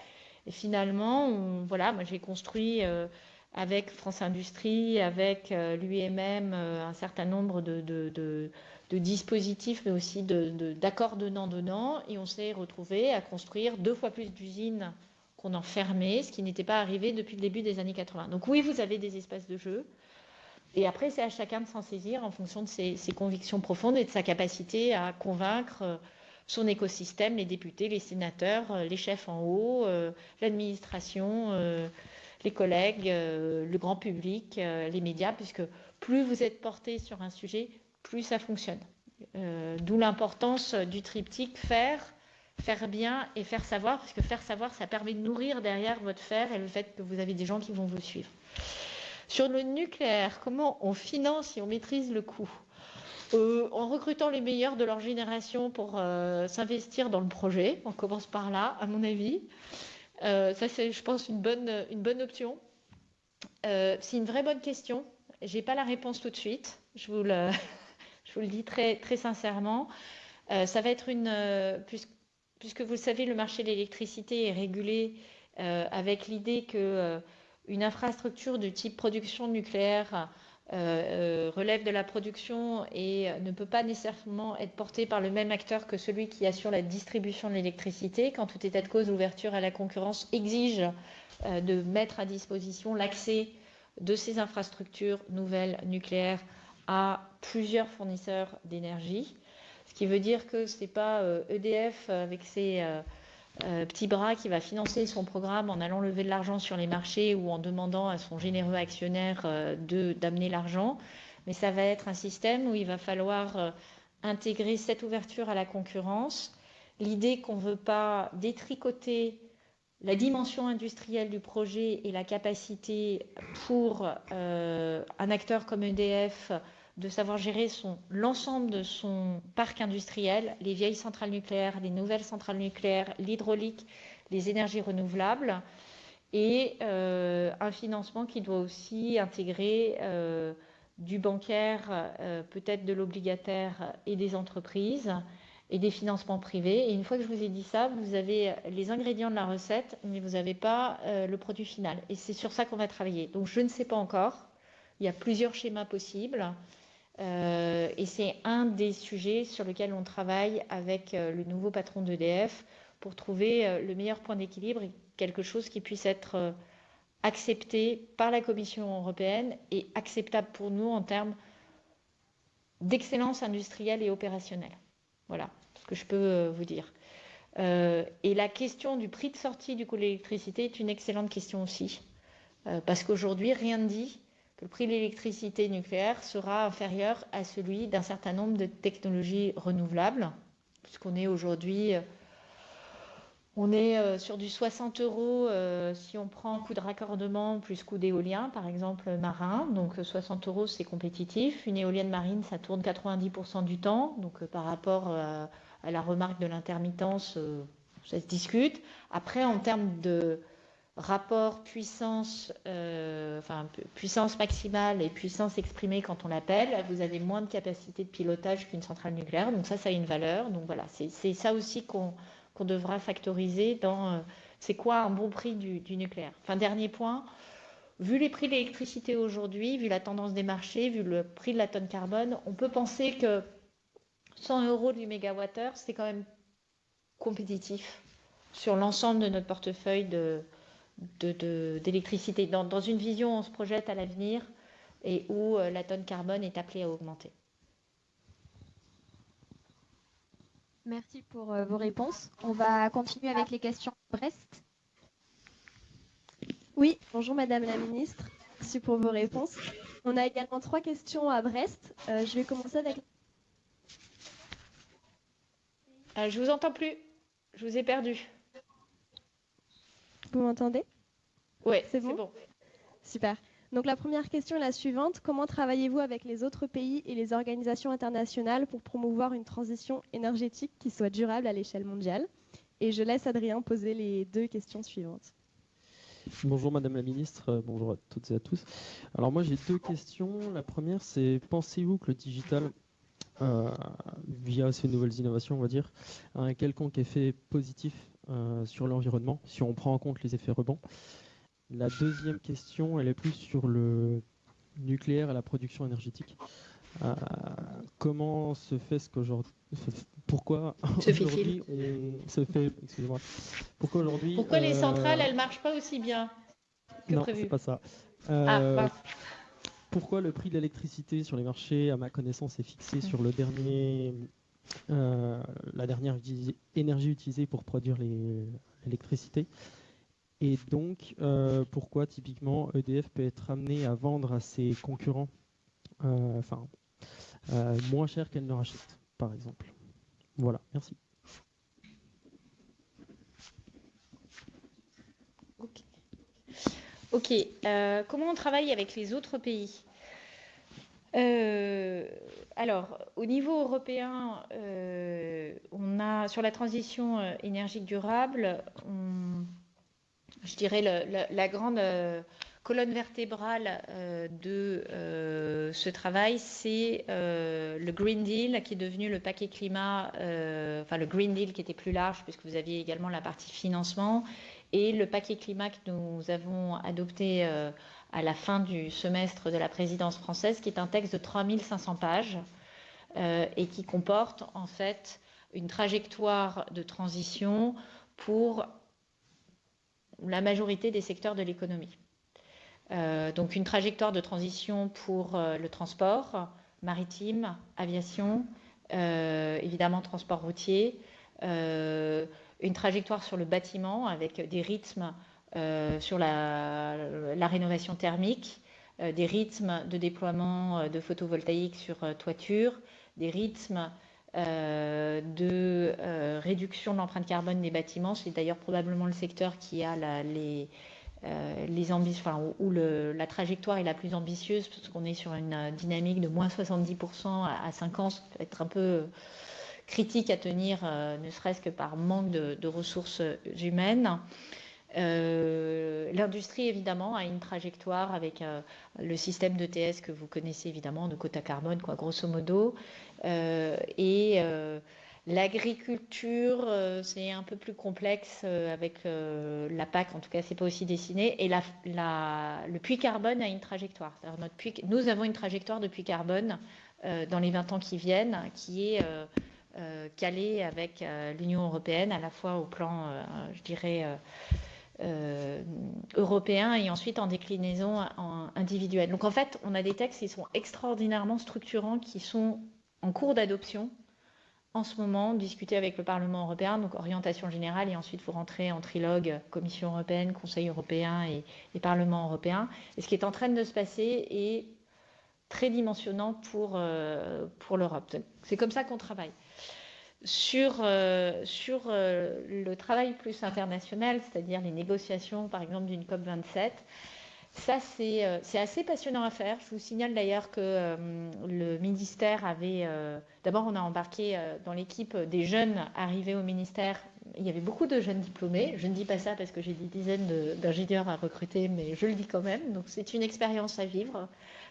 Et finalement, voilà, moi j'ai construit euh, avec France Industrie, avec euh, l'UMM, un certain nombre de dispositifs, mais aussi d'accords de, donnant-donnant. Et on s'est retrouvé à construire deux fois plus d'usines qu'on en fermait, ce qui n'était pas arrivé depuis le début des années 80. Donc oui, vous avez des espaces de jeu. Et après, c'est à chacun de s'en saisir en fonction de ses, convictions profondes et de sa capacité à convaincre son écosystème, les députés, les sénateurs, les chefs en haut, l'administration, les collègues, le grand public, les médias, puisque plus vous êtes porté sur un sujet, plus ça fonctionne. D'où l'importance du triptyque faire, faire bien et faire savoir, parce que faire savoir, ça permet de nourrir derrière votre faire et le fait que vous avez des gens qui vont vous suivre. Sur le nucléaire, comment on finance et on maîtrise le coût? Euh, En recrutant les meilleurs de leur génération pour euh, s'investir dans le projet. On commence par là, à mon avis. Euh, ça, c'est, je pense, une bonne, une bonne option. c'est une vraie bonne question. Je n'ai pas la réponse tout de suite. Je vous le, je vous le dis très, sincèrement. ça va être une, puisque vous le savez, le marché de l'électricité est régulé euh, avec l'idée que euh, une infrastructure de type production nucléaire euh, relève de la production et ne peut pas nécessairement être portée par le même acteur que celui qui assure la distribution de l'électricité. Quand tout état de cause, l'ouverture à la concurrence exige de mettre à disposition l'accès de ces infrastructures nouvelles nucléaires à plusieurs fournisseurs d'énergie. Ce qui veut dire que ce n'est pas EDF euh, e avec ses euh, euh, petits bras qui va financer son programme en allant lever de l'argent sur les marchés ou en demandant à son généreux actionnaire d'amener l'argent, mais ça va être un système où il va falloir intégrer cette ouverture à la concurrence, l'idée qu'on ne veut pas détricoter la dimension industrielle du projet et la capacité pour un acteur comme EDF de savoir gérer l'ensemble de son parc industriel, les vieilles centrales nucléaires, les nouvelles centrales nucléaires, l'hydraulique, les énergies renouvelables, et euh, un financement qui doit aussi intégrer euh, du bancaire, euh, peut-être de l'obligataire et des entreprises et des financements privés. Et une fois que je vous ai dit ça, vous avez les ingrédients de la recette, mais vous n'avez pas le produit final. Et c'est sur ça qu'on va travailler. Donc je ne sais pas encore. Il y a plusieurs schémas possibles. Euh, et c'est un des sujets sur lesquels on travaille avec euh, le nouveau patron d'EDF pour trouver euh, le meilleur point d'équilibre et quelque chose qui puisse être accepté par la Commission européenne et acceptable pour nous en termes d'excellence industrielle et opérationnelle. Voilà ce que je peux vous dire. et la question du prix de sortie du coût de l'électricité est une excellente question aussi. parce qu'aujourd'hui, rien ne dit le prix de l'électricité nucléaire sera inférieur à celui d'un certain nombre de technologies renouvelables, puisqu'on est aujourd'hui, euh, on est euh, sur du 60 euros euh, si on prend coût de raccordement plus coût d'éolien, par exemple marin. Donc 60 euros, c'est compétitif. Une éolienne marine, ça tourne 90% du temps. Donc par rapport à la remarque de l'intermittence, ça se discute. Après, en termes de rapport puissance, euh, enfin, puissance maximale et puissance exprimée quand on l'appelle, vous avez moins de capacité de pilotage qu'une centrale nucléaire. Donc ça, ça a une valeur. Donc voilà, c'est ça aussi qu'on devra factoriser dans euh, c'est quoi un bon prix du, du, nucléaire. Enfin, dernier point, vu les prix de l'électricité aujourd'hui, vu la tendance des marchés, vu le prix de la tonne carbone, on peut penser que 100 euros du mégawattheure, c'est quand même compétitif sur l'ensemble de notre portefeuille de, d'électricité. dans, une vision, on se projette à l'avenir et où euh, la tonne carbone est appelée à augmenter. Merci pour euh, vos réponses. On va continuer avec les questions Brest. Oui, bonjour Madame la Ministre. Merci pour vos réponses. On a également trois questions à Brest. Euh, je vais commencer avec. je vous entends plus. Je vous ai perdu. Vous m'entendez? Oui, c'est bon, Super. Donc la première question est la suivante. Comment travaillez-vous avec les autres pays et les organisations internationales pour promouvoir une transition énergétique qui soit durable à l'échelle mondiale? Et je laisse Adrien poser les deux questions suivantes. Bonjour Madame la Ministre, euh, bonjour à toutes et à tous. Alors moi j'ai deux questions. La première c'est pensez-vous que le digital, euh, via ces nouvelles innovations on va dire, a un quelconque effet positif sur l'environnement, si on prend en compte les effets rebonds. La deuxième question, elle est plus sur le nucléaire et la production énergétique. Euh, comment se fait ce qu'aujourd'hui pourquoi aujourd'hui on se fait excusez-moi. Pourquoi aujourd'hui pourquoi les euh, centrales elles marchent pas aussi bien que non c'est pas ça. Ah, pourquoi le prix de l'électricité sur les marchés à ma connaissance est fixé sur le dernier la dernière énergie utilisée pour produire l'électricité. Et donc, pourquoi typiquement EDF peut être amené à vendre à ses concurrents enfin, moins cher qu'elle ne rachète, par exemple. Voilà, merci. Ok. Euh, comment on travaille avec les autres pays? Euh, alors, au niveau européen, euh, on a sur la transition énergique durable, je dirais la, grande colonne vertébrale de ce travail, c'est le Green Deal qui est devenu le paquet climat, enfin le Green Deal qui était plus large puisque vous aviez également la partie financement et le paquet climat que nous avons adopté euh, à la fin du semestre de la présidence française, qui est un texte de 3500 pages euh, et qui comporte en fait une trajectoire de transition pour la majorité des secteurs de l'économie. Euh, donc une trajectoire de transition pour le transport maritime, aviation, évidemment transport routier, une trajectoire sur le bâtiment avec des rythmes euh, sur la, rénovation thermique, euh, des rythmes de déploiement euh, de photovoltaïque sur toiture, des rythmes de réduction de l'empreinte carbone des bâtiments. C'est d'ailleurs probablement le secteur qui a les, les ambitions, où la trajectoire est la plus ambitieuse, parce qu'on est sur une dynamique de moins 70% à, 5 ans, ça peut être un peu critique à tenir, euh, ne serait-ce que par manque de, ressources humaines. Euh, l'industrie, évidemment, a une trajectoire avec euh, le système d'ETS que vous connaissez évidemment, de quota carbone, quoi, grosso modo. et l'agriculture, c'est un peu plus complexe avec la PAC, en tout cas, c'est pas aussi dessiné. Et le puits carbone a une trajectoire. Nous avons une trajectoire de puits carbone dans les 20 ans qui viennent, qui est euh, calé avec euh, l'Union européenne, à la fois au plan, euh, je dirais, européen et ensuite en déclinaison individuelle. Donc en fait, on a des textes qui sont extraordinairement structurants, qui sont en cours d'adoption en ce moment, discutés avec le Parlement européen, donc orientation générale, et ensuite vous rentrez en trilogue Commission européenne, Conseil européen et, Parlement européen. Et ce qui est en train de se passer est très dimensionnant pour, pour l'Europe. C'est comme ça qu'on travaille sur, euh, sur euh, le travail plus international, c'est-à-dire les négociations, par exemple, d'une COP27. Ça, euh, c'est assez passionnant à faire. Je vous signale d'ailleurs que le ministère avait... D'abord, on a embarqué dans l'équipe des jeunes arrivés au ministère. Il y avait beaucoup de jeunes diplômés. Je ne dis pas ça parce que j'ai des dizaines d'ingénieurs à recruter, mais je le dis quand même. Donc, c'est une expérience à vivre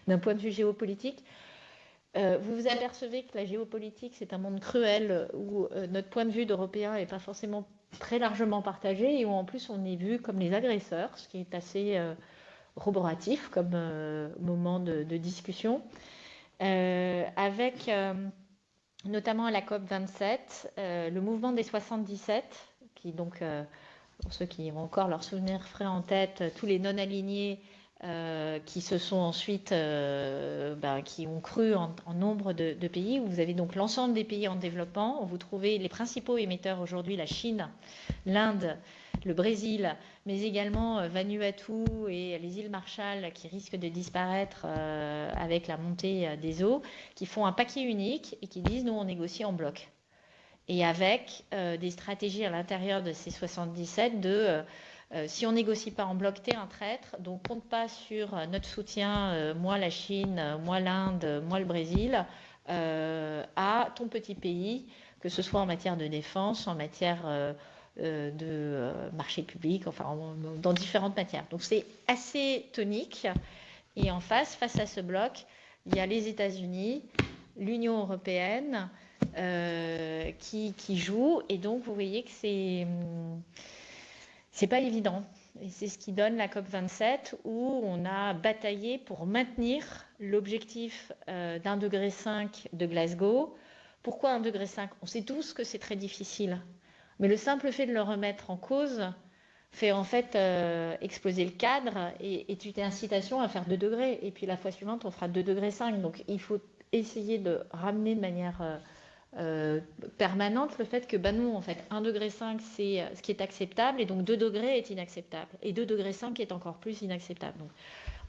d'un point de vue géopolitique. Euh, vous vous apercevez que la géopolitique, c'est un monde cruel où euh, notre point de vue d'Européens n'est pas forcément très largement partagé et où en plus on est vu comme les agresseurs, ce qui est assez euh, roboratif comme moment de, discussion. avec notamment à la COP27, le mouvement des 77, qui donc, pour ceux qui ont encore leur souvenir frais en tête, tous les non-alignés euh, qui se sont ensuite, euh, ben, qui ont cru en, nombre de, pays, vous avez donc l'ensemble des pays en développement, vous trouvez les principaux émetteurs aujourd'hui, la Chine, l'Inde, le Brésil, mais également euh, Vanuatu et les îles Marshall qui risquent de disparaître avec la montée des eaux, qui font un paquet unique et qui disent nous on négocie en bloc. Et avec des stratégies à l'intérieur de ces 77 de si on négocie pas en bloc, t'es un traître. Donc compte pas sur euh, notre soutien, euh, moi la Chine, moi l'Inde, moi le Brésil, à ton petit pays, que ce soit en matière de défense, en matière de marché public, enfin dans différentes matières. Donc c'est assez tonique. Et en face, face à ce bloc, il y a les États-Unis, l'Union européenne qui, qui jouent. Et donc vous voyez que c'est hum, c'est pas évident. Et c'est ce qui donne la COP27 où on a bataillé pour maintenir l'objectif euh, d'un degré 5 de Glasgow. Pourquoi un degré 5 On sait tous que c'est très difficile. Mais le simple fait de le remettre en cause fait en fait euh, exploser le cadre et, et tu incitation à faire 2 degrés. Et puis la fois suivante, on fera 2 degrés 5. Donc il faut essayer de ramener de manière euh, permanente le fait que, bah non, en fait, 1,5 degré c'est euh, ce qui est acceptable et donc 2 degrés est inacceptable. Et 2 degrés est encore plus inacceptable.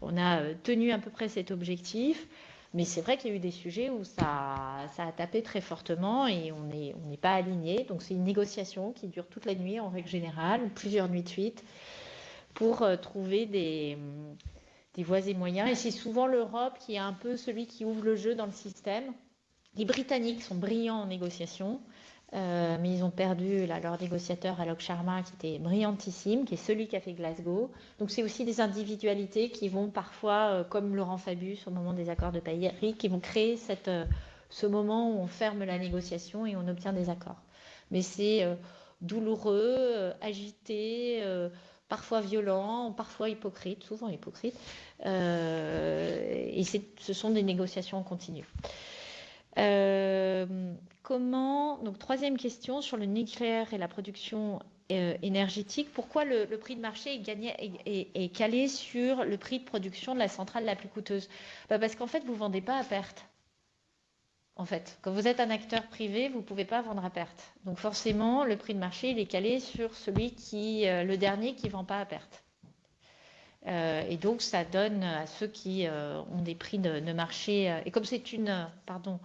On a euh, tenu à peu près cet objectif, mais c'est vrai qu'il y a eu des sujets où ça, a tapé très fortement et on n'est pas aligné. Donc, c'est une négociation qui dure toute la nuit en règle générale, plusieurs nuits de suite, pour trouver des, des voies et moyens. Et c'est souvent l'Europe qui est un peu celui qui ouvre le jeu dans le système les Britanniques sont brillants en négociation, euh, mais ils ont perdu leur négociateur Alok Sharma, qui était brillantissime, qui est celui qui a fait Glasgow. Donc c'est aussi des individualités qui vont parfois, euh, comme Laurent Fabius au moment des accords de Paris, qui vont créer euh, ce moment où on ferme la négociation et on obtient des accords. Mais c'est douloureux, agité, parfois violent, parfois hypocrite, souvent hypocrite. et ce sont des négociations en continu. Euh, comment, donc troisième question sur le nucléaire et la production euh, énergétique, pourquoi le, prix de marché est, calé sur le prix de production de la centrale la plus coûteuse? Bah, Parce qu'en fait, vous ne vendez pas à perte. En fait, quand vous êtes un acteur privé, vous ne pouvez pas vendre à perte. Donc forcément, le prix de marché, est calé sur celui qui, euh, le dernier qui ne vend pas à perte. et donc, ça donne à ceux qui ont des prix de, de marché. et comme c'est une, pardon,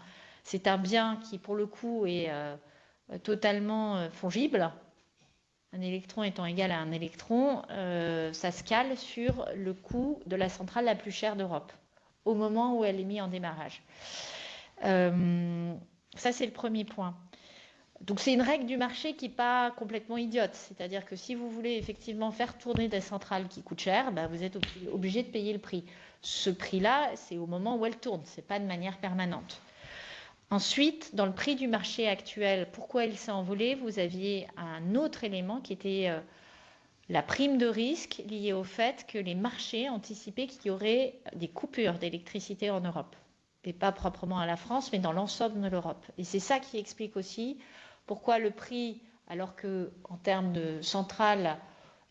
c'est un bien qui, pour le coup, est euh, totalement euh, fongible. Un électron étant égal à un électron, euh, ça se cale sur le coût de la centrale la plus chère d'Europe, au moment où elle est mise en démarrage. ça, c'est le premier point. Donc c'est une règle du marché qui n'est pas complètement idiote. C'est-à-dire que si vous voulez effectivement faire tourner des centrales qui coûtent cher, bah, vous êtes obligé de payer le prix. Ce prix-là, c'est au moment où elle tourne, ce n'est pas de manière permanente. Ensuite, dans le prix du marché actuel, pourquoi il s'est envolé? Vous aviez un autre élément qui était euh, la prime de risque liée au fait que les marchés anticipaient qu'il y aurait des coupures d'électricité en Europe. Et pas proprement à la France, mais dans l'ensemble de l'Europe. Et c'est ça qui explique aussi pourquoi le prix, alors qu'en termes de centrale,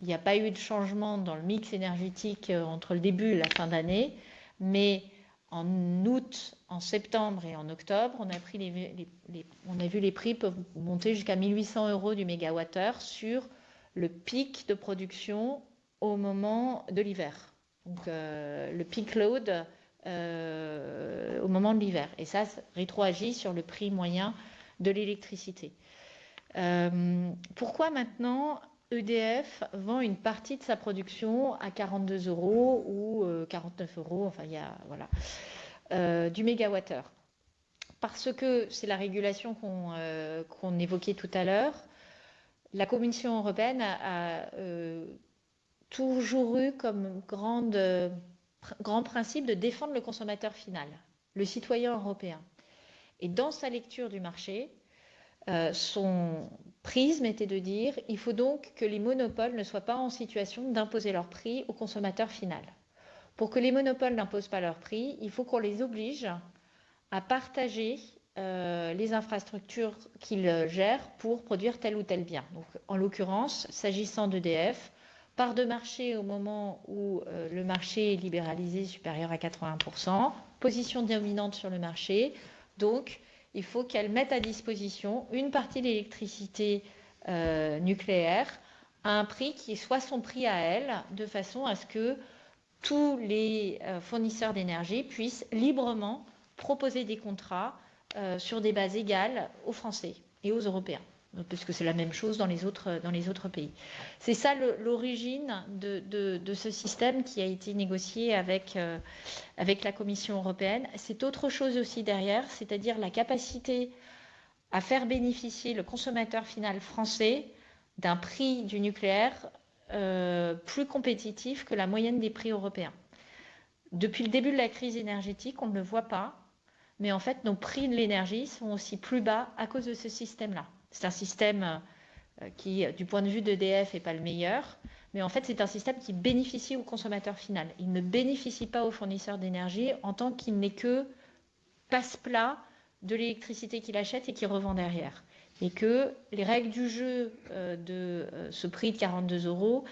il n'y a pas eu de changement dans le mix énergétique euh, entre le début et la fin d'année, mais en août, en septembre et en octobre, on a, vu les prix monter jusqu'à 1800 euros du mégawattheure sur le pic de production au moment de l'hiver. Donc euh, le peak load euh, au moment de l'hiver. Et ça, rétroagit sur le prix moyen de l'électricité. Euh, pourquoi maintenant EDF vend une partie de sa production à 42 euros ou 49 euh, euros, enfin il y a voilà, euh, du mégawattheure. Parce que c'est la régulation qu'on euh, évoquait tout à l'heure. La Commission européenne a, toujours eu comme grand principe de défendre le consommateur final, le citoyen européen. Et dans sa lecture du marché, son prisme était de dire il faut donc que les monopoles ne soient pas en situation d'imposer leur prix au consommateur final. Pour que les monopoles n'imposent pas leur prix, il faut qu'on les oblige à partager euh, les infrastructures qu'ils gèrent pour produire tel ou tel bien. Donc, en l'occurrence, s'agissant d'EDF, part de marché au moment où euh, le marché est libéralisé supérieur à 80%, position dominante sur le marché, donc il faut qu'elle mette à disposition une partie de l'électricité euh, nucléaire à un prix qui soit son prix à elle, de façon à ce que tous les euh, fournisseurs d'énergie puissent librement proposer des contrats euh, sur des bases égales aux Français et aux Européens puisque c'est la même chose dans les autres, pays. C'est ça l'origine de, ce système qui a été négocié avec, euh, avec la Commission européenne. C'est autre chose aussi derrière, c'est-à-dire la capacité à faire bénéficier le consommateur final français d'un prix du nucléaire euh, plus compétitif que la moyenne des prix européens. Depuis le début de la crise énergétique, on ne le voit pas, mais en fait, nos prix de l'énergie sont aussi plus bas à cause de ce système-là. C'est un système euh, qui, du point de vue d'EDF, n'est pas le meilleur, mais en fait, c'est un système qui bénéficie au consommateur final. Il ne bénéficie pas aux fournisseurs d'énergie en tant qu'il n'est que passe-plat de l'électricité qu'il achète et qu'il revend derrière. Et que les règles du jeu euh, de euh, ce prix de 42 euros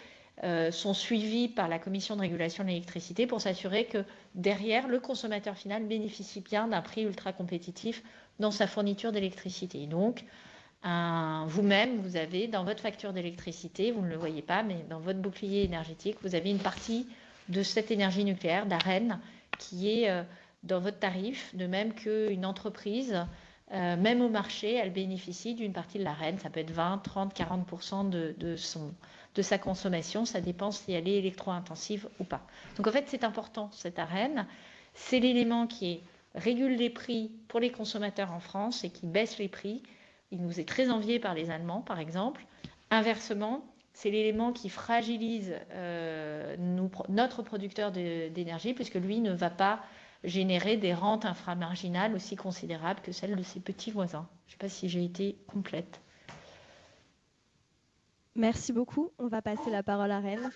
sont suivies par la Commission de régulation de l'électricité pour s'assurer que derrière, le consommateur final bénéficie bien d'un prix ultra compétitif dans sa fourniture d'électricité. Donc, vous-même, vous avez dans votre facture d'électricité, vous ne le voyez pas, mais dans votre bouclier énergétique, vous avez une partie de cette énergie nucléaire, d'AREN, qui est euh, dans votre tarif, de même qu'une entreprise, euh, même au marché, elle bénéficie d'une partie de l'AREN. Ça peut être 20, 30, 40 de, de, son, de sa consommation. Ça dépend si elle est électro-intensive ou pas. Donc en fait, c'est important, cette AREN. C'est l'élément qui régule les prix pour les consommateurs en France et qui baisse les prix. Il nous est très envié par les Allemands, par exemple. Inversement, c'est l'élément qui fragilise euh, notre producteur d'énergie, puisque lui ne va pas générer des rentes inframarginales aussi considérables que celles de ses petits voisins. Je ne sais pas si j'ai été complète. Merci beaucoup. On va passer la parole à Rennes.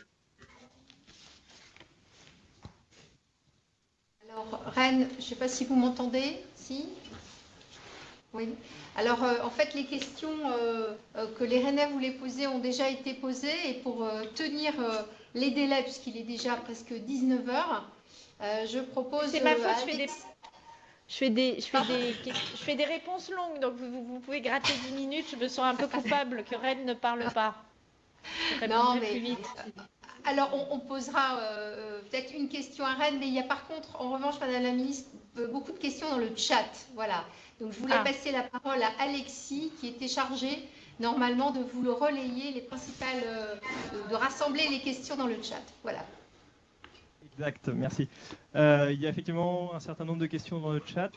Alors, Rennes, je ne sais pas si vous m'entendez. Si? Oui. Alors, euh, en fait, les questions euh, euh, que les Rennais voulaient poser ont déjà été posées. Et pour tenir les délais, puisqu'il est déjà presque 19 h je propose. C'est ma faute, je fais des. Je fais, des, je, fais des, je fais des réponses longues, donc vous, vous, pouvez gratter 10 minutes. Je me sens un peu coupable que Rennes ne parle pas. non, mais, plus vite. Alors, on, posera peut-être une question à Rennes, mais il y a par contre, en revanche, Madame la Ministre, beaucoup de questions dans le chat. Voilà. Donc, je voulais ah. passer la parole à Alexis, qui était chargé normalement de vous le relayer, les principales, euh, de, rassembler les questions dans le chat. Voilà. Exact, merci. Euh, il y a effectivement un certain nombre de questions dans le chat,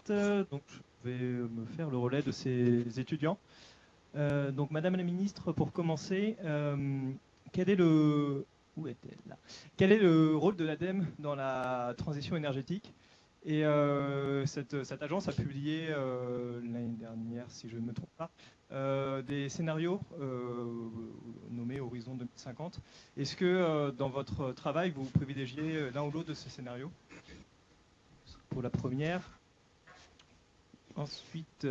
donc je vais me faire le relais de ces étudiants. Euh, donc, Madame la Ministre, pour commencer, quel est le où est-elle là? Quel est le rôle de l'ADEME dans la transition énergétique? Et euh, cette, agence a publié euh, l'année dernière, si je ne me trompe pas, euh, des scénarios nommés Horizon 2050. Est-ce que dans votre travail, vous privilégiez l'un ou l'autre de ces scénarios? Pour la première. Ensuite,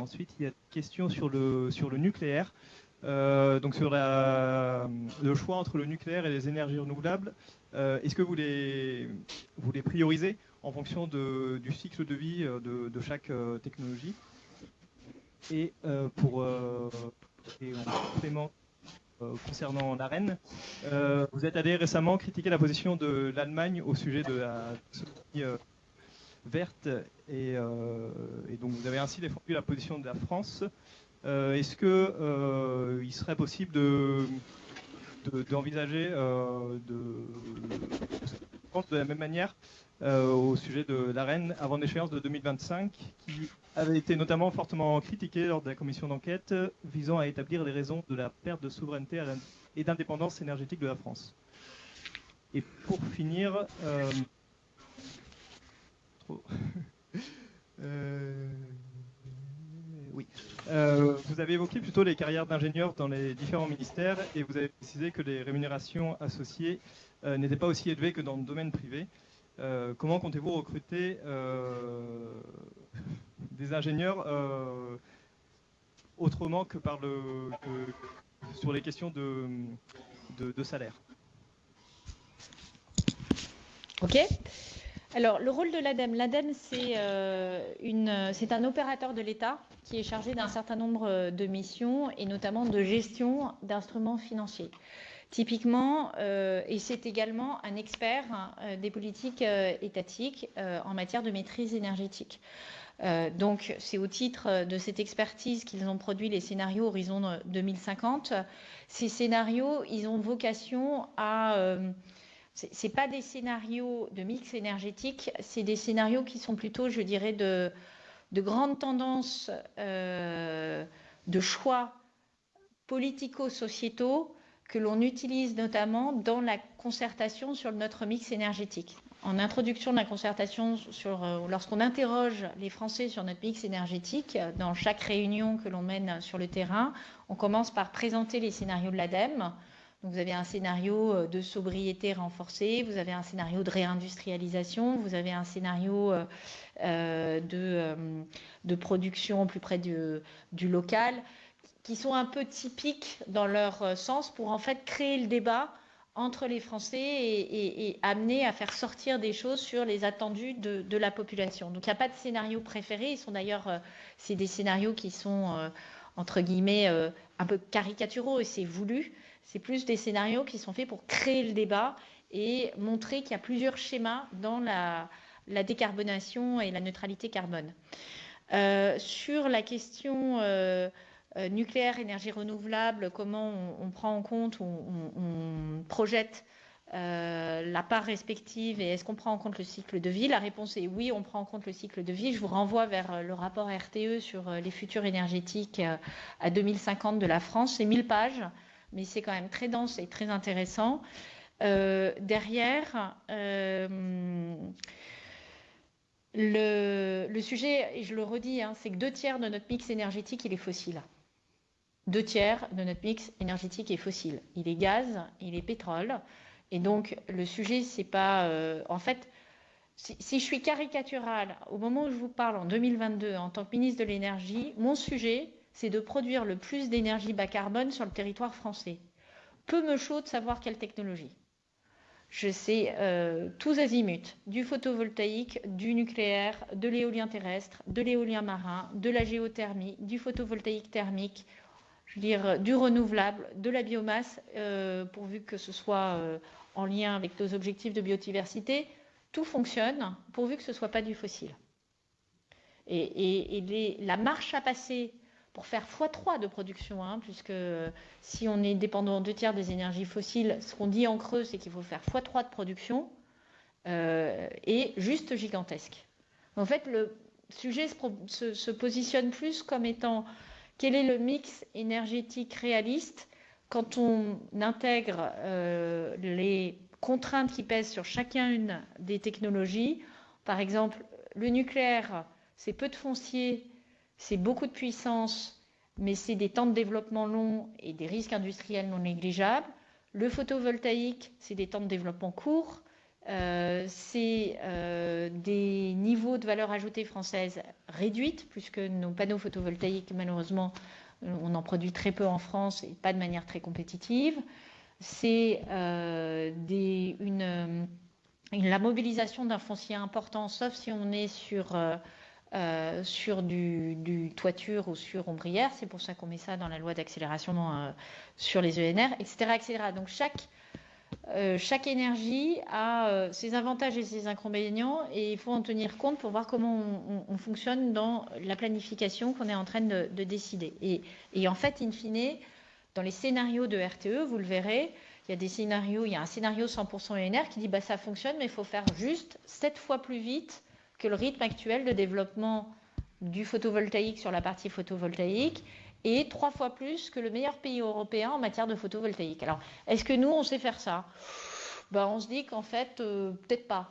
ensuite, il y a une question sur le, sur le nucléaire. donc sur le choix entre le nucléaire et les énergies renouvelables, est-ce que vous les, vous les priorisez en fonction du cycle de vie euh, de, chaque euh, technologie. Et euh, pour et en complément concernant l'AREN, vous êtes allé récemment critiquer la position de l'Allemagne au sujet de la verte et, donc vous avez ainsi défendu la position de la France. Est-ce que il serait possible de d'envisager de, de, de, la même manière au sujet de l'AREN avant l'échéance de 2025, qui avait été notamment fortement critiqué lors de la commission d'enquête visant à établir les raisons de la perte de souveraineté et d'indépendance énergétique de la France. Et pour finir, euh, euh, oui. vous avez évoqué plutôt les carrières d'ingénieurs dans les différents ministères et vous avez précisé que les rémunérations associées n'étaient pas aussi élevées que dans le domaine privé. Euh, comment comptez-vous recruter euh, des ingénieurs euh, autrement que par le, sur les questions de, salaire? Ok. Alors, le rôle de l'ADEME. L'ADEME, c'est un opérateur de l'État qui est chargé d'un certain nombre de missions et notamment de gestion d'instruments financiers typiquement, euh, et c'est également un expert euh, des politiques euh, étatiques en matière de maîtrise énergétique. donc, c'est au titre de cette expertise qu'ils ont produit les scénarios Horizon 2050. Ces scénarios, ils ont vocation à c'est pas des scénarios de mix énergétique, c'est des scénarios qui sont plutôt, je dirais, de grandes tendances de choix politico-sociétaux que l'on utilise notamment dans la concertation sur notre mix énergétique. En introduction de la concertation, euh, lorsqu'on interroge les Français sur notre mix énergétique, dans chaque réunion que l'on mène sur le terrain, on commence par présenter les scénarios de l'ADEME. vous avez un scénario euh, de sobriété renforcée, vous avez un scénario de réindustrialisation, vous avez un scénario euh, de, production plus près du local qui sont un peu typiques dans leur euh, sens pour en fait créer le débat entre les Français et, amener à faire sortir des choses sur les attendus de, la population. Donc il n'y a pas de scénario préféré. Ils sont d'ailleurs, euh, c'est des scénarios qui sont euh, entre guillemets un peu caricaturaux et c'est voulu. C'est plus des scénarios qui sont faits pour créer le débat et montrer qu'il y a plusieurs schémas dans la, décarbonation et la neutralité carbone. sur la question nucléaire, énergie renouvelable, comment on, prend en compte, on projette euh, la part respective et est-ce qu'on prend en compte le cycle de vie? La réponse est oui, on prend en compte le cycle de vie. Je vous renvoie vers euh, le rapport RTE sur euh, les futurs énergétiques à 2050 de la France. C'est 1000 pages, mais c'est quand même très dense et très intéressant. derrière, le, sujet, et je le redis, hein, c'est que deux tiers de notre mix énergétique, il est fossile. Deux tiers de notre mix énergétique est fossile. Il est gaz, il est pétrole. Et donc, le sujet, c'est pas. Euh, en fait, si, je suis caricaturale, au moment où je vous parle en 2022, en tant que ministre de l'Énergie, mon sujet, c'est de produire le plus d'énergie bas carbone sur le territoire français. Peu me chaud de savoir quelle technologie. Je sais euh, tous azimuts, du photovoltaïque, du nucléaire, de l'éolien terrestre, de l'éolien marin, de la géothermie, du photovoltaïque thermique, je veux dire, du renouvelable, de la biomasse, euh, pourvu que ce soit en lien avec nos objectifs de biodiversité, tout fonctionne pourvu que ce ne soit pas du fossile. Et, la marche à passer pour faire x3 de production, hein, puisque si on est dépendant deux tiers des énergies fossiles, ce qu'on dit en creux, c'est qu'il faut faire x3 de production, euh, est juste gigantesque. En fait, le sujet se positionne plus comme étant quel est le mix énergétique réaliste quand on intègre euh, les contraintes qui pèsent sur chacune des technologies, par exemple, le nucléaire, c'est peu de foncier, c'est beaucoup de puissance, mais c'est des temps de développement longs et des risques industriels non négligeables. Le photovoltaïque, c'est des temps de développement courts, euh, c'est euh, des niveaux de valeur ajoutée française réduites, puisque nos panneaux photovoltaïques, malheureusement, on en produit très peu en France et pas de manière très compétitive. C'est euh, la mobilisation d'un foncier important, sauf si on est sur, sur du, toiture ou sur ombrière. C'est pour ça qu'on met ça dans la loi d'accélération sur les ENR, etc., etc. Donc chaque euh, chaque énergie a euh, ses avantages et ses inconvénients et il faut en tenir compte pour voir comment on, fonctionne dans la planification qu'on est en train de, décider. Et, en fait, in fine, dans les scénarios de RTE, vous le verrez, il y a des scénarios, il y a un scénario 100% ENR qui dit bah ça fonctionne, mais il faut faire juste 7 fois plus vite que le rythme actuel de développement du photovoltaïque sur la partie photovoltaïque et trois fois plus que le meilleur pays européen en matière de photovoltaïque. Alors, est-ce que nous, on sait faire ça? Ben, On se dit qu'en fait, euh, peut-être pas.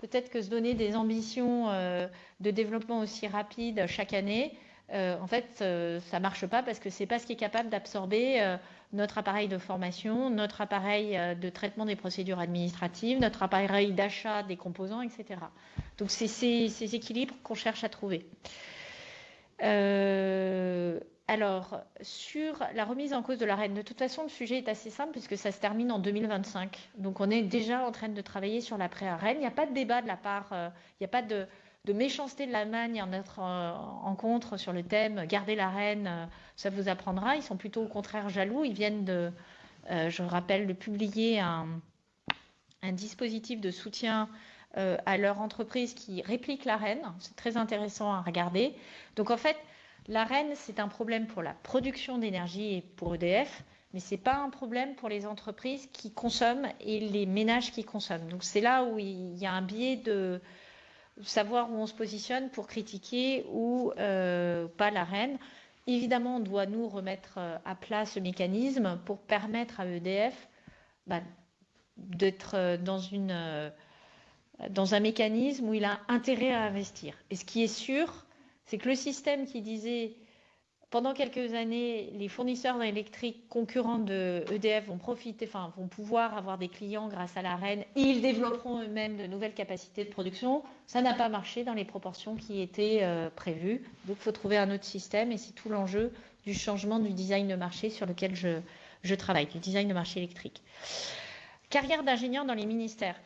Peut-être que se donner des ambitions euh, de développement aussi rapides chaque année, euh, en fait, ça ne marche pas parce que ce n'est pas ce qui est capable d'absorber notre appareil de formation, notre appareil de traitement des procédures administratives, notre appareil d'achat des composants, etc. Donc, c'est ces, équilibres qu'on cherche à trouver. Alors, sur la remise en cause de la reine, de toute façon, le sujet est assez simple puisque ça se termine en 2025. Donc, on est déjà en train de travailler sur l'après-arène. Il n'y a pas de débat de la part, euh, il n'y a pas de, méchanceté de l'Allemagne en notre euh, rencontre sur le thème Garder la reine, euh, ça vous apprendra. Ils sont plutôt au contraire jaloux. Ils viennent de, je rappelle, de publier un, un dispositif de soutien à leur entreprise qui réplique la reine. C'est très intéressant à regarder. Donc, en fait, L'arène, c'est un problème pour la production d'énergie et pour EDF, mais ce n'est pas un problème pour les entreprises qui consomment et les ménages qui consomment. Donc c'est là où il y a un biais de savoir où on se positionne pour critiquer ou euh, pas l'arène. Évidemment, on doit nous remettre euh, à plat ce mécanisme pour permettre à EDF bah, d'être euh, dans, dans un mécanisme où il a intérêt à investir. Et ce qui est sûr, c'est que le système qui disait pendant quelques années, les fournisseurs électriques concurrents de EDF vont profiter, enfin, vont pouvoir avoir des clients grâce à la reine ils développeront eux-mêmes de nouvelles capacités de production. Ça n'a pas marché dans les proportions qui étaient euh, prévues. Donc, il faut trouver un autre système et c'est tout l'enjeu du changement du design de marché sur lequel je, travaille, du design de marché électrique. carrière d'ingénieur dans les ministères.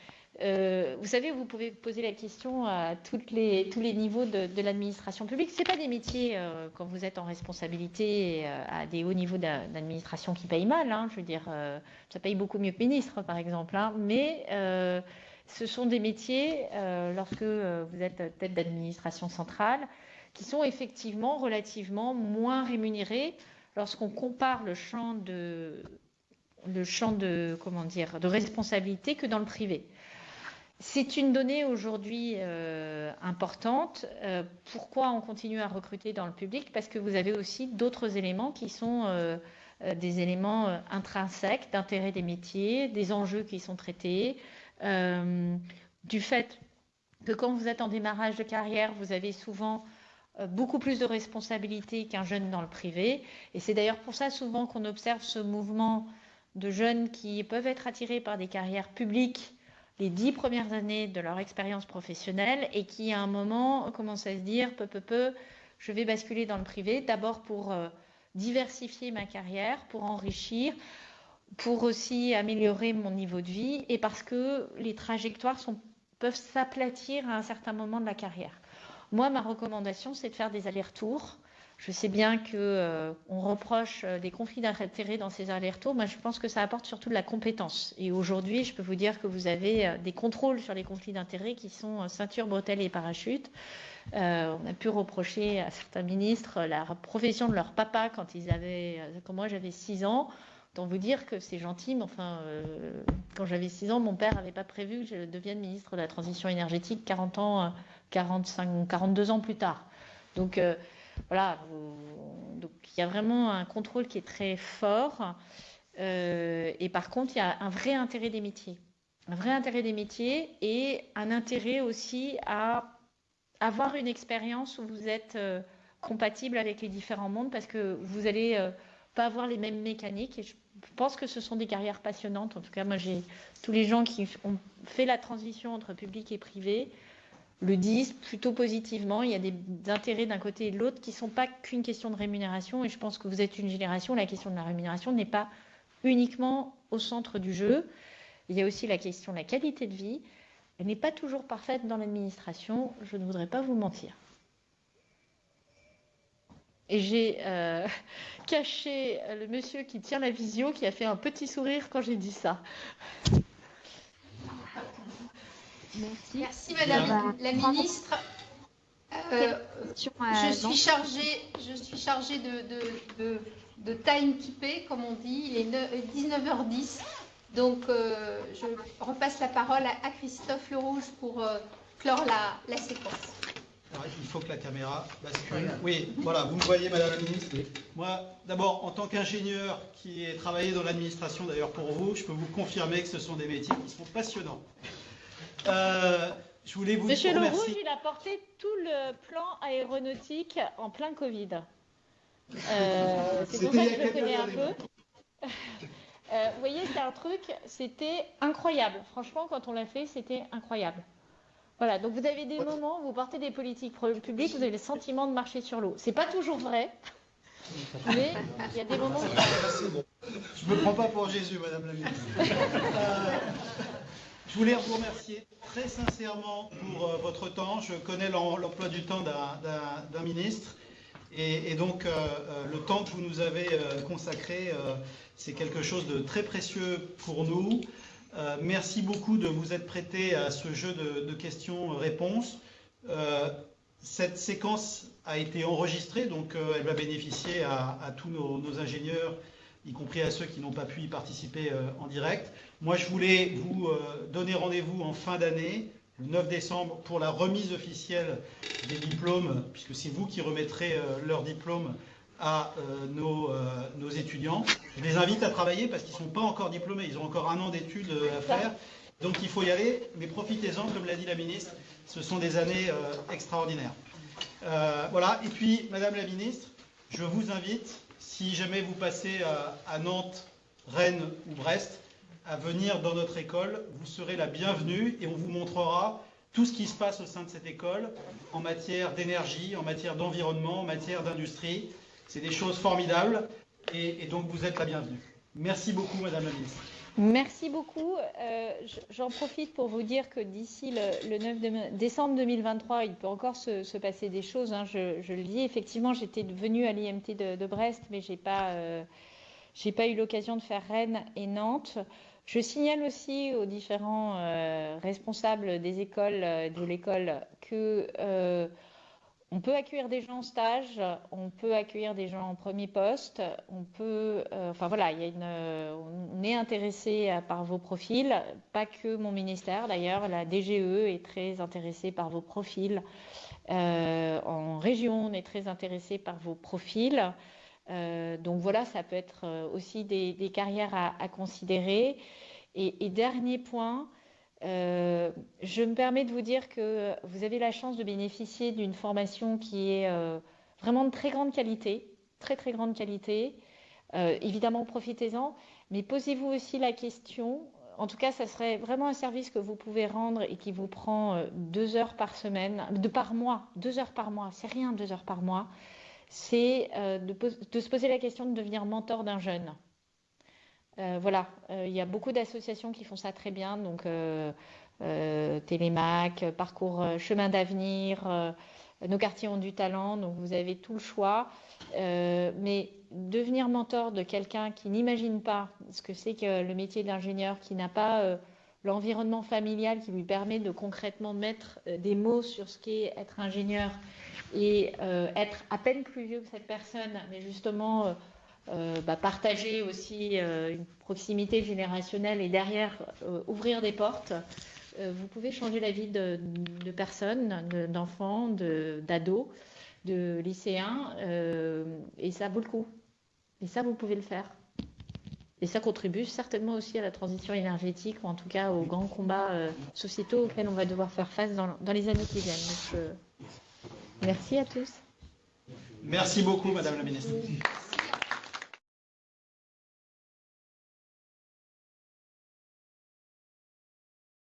Euh, vous savez, vous pouvez poser la question à les, tous les niveaux de, l'administration publique. Ce pas des métiers, euh, quand vous êtes en responsabilité euh, à des hauts niveaux d'administration qui payent mal. Hein, je veux dire, ça paye beaucoup mieux que ministre, par exemple. Hein, mais ce sont des métiers, lorsque vous êtes tête d'administration centrale, qui sont effectivement relativement moins rémunérés lorsqu'on compare le champ de le champ de comment dire de responsabilité que dans le privé. C'est une donnée aujourd'hui euh, importante. Euh, pourquoi on continue à recruter dans le public? Parce que vous avez aussi d'autres éléments qui sont euh, des éléments intrinsèques d'intérêt des métiers, des enjeux qui sont traités, du fait que quand vous êtes en démarrage de carrière, vous avez souvent beaucoup plus de responsabilités qu'un jeune dans le privé. Et c'est d'ailleurs pour ça souvent qu'on observe ce mouvement de jeunes qui peuvent être attirés par des carrières publiques les dix premières années de leur expérience professionnelle et qui, à un moment, commencent à se dire peu, peu, peu, je vais basculer dans le privé, d'abord pour euh, diversifier ma carrière, pour enrichir, pour aussi améliorer mon niveau de vie et parce que les trajectoires sont, peuvent s'aplatir à un certain moment de la carrière. Moi, ma recommandation, c'est de faire des allers-retours je sais bien qu'on euh, reproche euh, des conflits d'intérêts dans ces allers-retours. Moi, je pense que ça apporte surtout de la compétence. Et aujourd'hui, je peux vous dire que vous avez euh, des contrôles sur les conflits d'intérêts qui sont ceinture, bretelles et parachute. on a pu reprocher à certains ministres la profession de leur papa quand ils avaient, quand moi j'avais 6 ans. Autant vous dire que c'est gentil, mais enfin, quand j'avais 6 ans, mon père n'avait pas prévu que je devienne ministre de la Transition énergétique 40 ans, 45, 42 ans plus tard. Donc, voilà, donc il y a vraiment un contrôle qui est très fort. Euh, et par contre, il y a un vrai intérêt des métiers. Un vrai intérêt des métiers et un intérêt aussi à avoir une expérience où vous êtes euh, compatible avec les différents mondes parce que vous n'allez euh, pas avoir les mêmes mécaniques. Et je pense que ce sont des carrières passionnantes. En tout cas, moi, j'ai tous les gens qui ont fait la transition entre public et privé le disent plutôt positivement. Il y a des intérêts d'un côté et de l'autre qui ne sont pas qu'une question de rémunération. Et je pense que vous êtes une génération, la question de la rémunération n'est pas uniquement au centre du jeu. Il y a aussi la question de la qualité de vie. Elle n'est pas toujours parfaite dans l'administration, je ne voudrais pas vous mentir. Et j'ai euh, caché le monsieur qui tient la visio qui a fait un petit sourire quand j'ai dit ça. Merci. Madame la ministre. Euh, je, suis chargée, je suis chargée de, de, de, timekeeper, comme on dit. Il est 19h10. Donc, euh, je repasse la parole à, Christophe Lerouge pour euh, clore la, la séquence. il faut que la caméra bascule. Oui, voilà, vous me voyez, Madame la Ministre. Moi, d'abord, en tant qu'ingénieur qui ai travaillé dans l'administration, d'ailleurs pour vous, je peux vous confirmer que ce sont des métiers qui sont passionnants. Euh, je voulais vous Monsieur Le Rouge, il a porté tout le plan aéronautique en plein Covid. Euh, c'est pour ça que je le connais un peu. Euh, vous voyez, c'est un truc, c'était incroyable. Franchement, quand on l'a fait, c'était incroyable. Voilà, donc vous avez des moments où vous portez des politiques publiques, vous avez le sentiment de marcher sur l'eau. C'est pas toujours vrai, mais il y a des moments où... Je me prends pas pour Jésus, Madame la ministre. Je voulais vous remercier très sincèrement pour euh, votre temps. Je connais l'emploi du temps d'un ministre. Et, donc, euh, euh, le temps que vous nous avez consacré, c'est quelque chose de très précieux pour nous. merci beaucoup de vous être prêté à ce jeu de, questions-réponses. cette séquence a été enregistrée, donc elle va bénéficier à, tous nos ingénieurs y compris à ceux qui n'ont pas pu y participer euh, en direct. Moi, je voulais vous euh, donner rendez-vous en fin d'année, le 9 décembre, pour la remise officielle des diplômes, puisque c'est vous qui remettrez euh, leurs diplômes à nos, nos, étudiants. Je les invite à travailler parce qu'ils ne sont pas encore diplômés, ils ont encore un an d'études à faire. Donc il faut y aller, mais profitez-en, comme l'a dit la ministre, ce sont des années extraordinaires. voilà, et puis, Madame la ministre, je vous invite si jamais vous passez à, Nantes, Rennes ou Brest, à venir dans notre école, vous serez la bienvenue et on vous montrera tout ce qui se passe au sein de cette école en matière d'énergie, en matière d'environnement, en matière d'industrie. C'est des choses formidables et, donc vous êtes la bienvenue. Merci beaucoup, Madame la Ministre. Merci beaucoup. Euh, j'en profite pour vous dire que d'ici le, 9 décembre 2023, il peut encore se, passer des choses. Hein. Je, le dis, effectivement, j'étais venue à l'IMT de, Brest, mais je n'ai pas, euh, pas eu l'occasion de faire Rennes et Nantes. Je signale aussi aux différents euh, responsables des écoles, de l'école, que on peut accueillir des gens en stage, on peut accueillir des gens en premier poste, on peut, euh, enfin voilà, une, on est intéressé par vos profils, pas que mon ministère d'ailleurs, la DGE est très intéressée par vos profils. Euh, en région, on est très intéressé par vos profils. Euh, donc voilà, ça peut être aussi des, carrières à, considérer. et, dernier point, euh, je me permets de vous dire que vous avez la chance de bénéficier d'une formation qui est euh, vraiment de très grande qualité, très très grande qualité. Euh, évidemment, profitez-en, mais posez-vous aussi la question. En tout cas, ça serait vraiment un service que vous pouvez rendre et qui vous prend deux heures par semaine, de par mois, deux heures par mois. C'est rien, deux heures par mois. C'est de, de se poser la question de devenir mentor d'un jeune. Euh, voilà, euh, il y a beaucoup d'associations qui font ça très bien, donc euh, Télémac, Parcours Chemin d'avenir, nos quartiers ont du talent, donc vous avez tout le choix. mais devenir mentor de quelqu'un qui n'imagine pas ce que c'est que le métier d'ingénieur, qui n'a pas l'environnement familial qui lui permet de concrètement mettre des mots sur ce qu'est être ingénieur et être à peine plus vieux que cette personne, mais justement bah, partager aussi euh, une proximité générationnelle et derrière euh, ouvrir des portes, vous pouvez changer la vie de, personnes, d'enfants, d'ados, de, lycéens, et ça vaut le coup. Et ça, vous pouvez le faire. Et ça contribue certainement aussi à la transition énergétique, ou en tout cas aux grands combats sociétaux auxquels on va devoir faire face dans, les années qui viennent. merci à tous. Merci beaucoup, Madame la Ministre.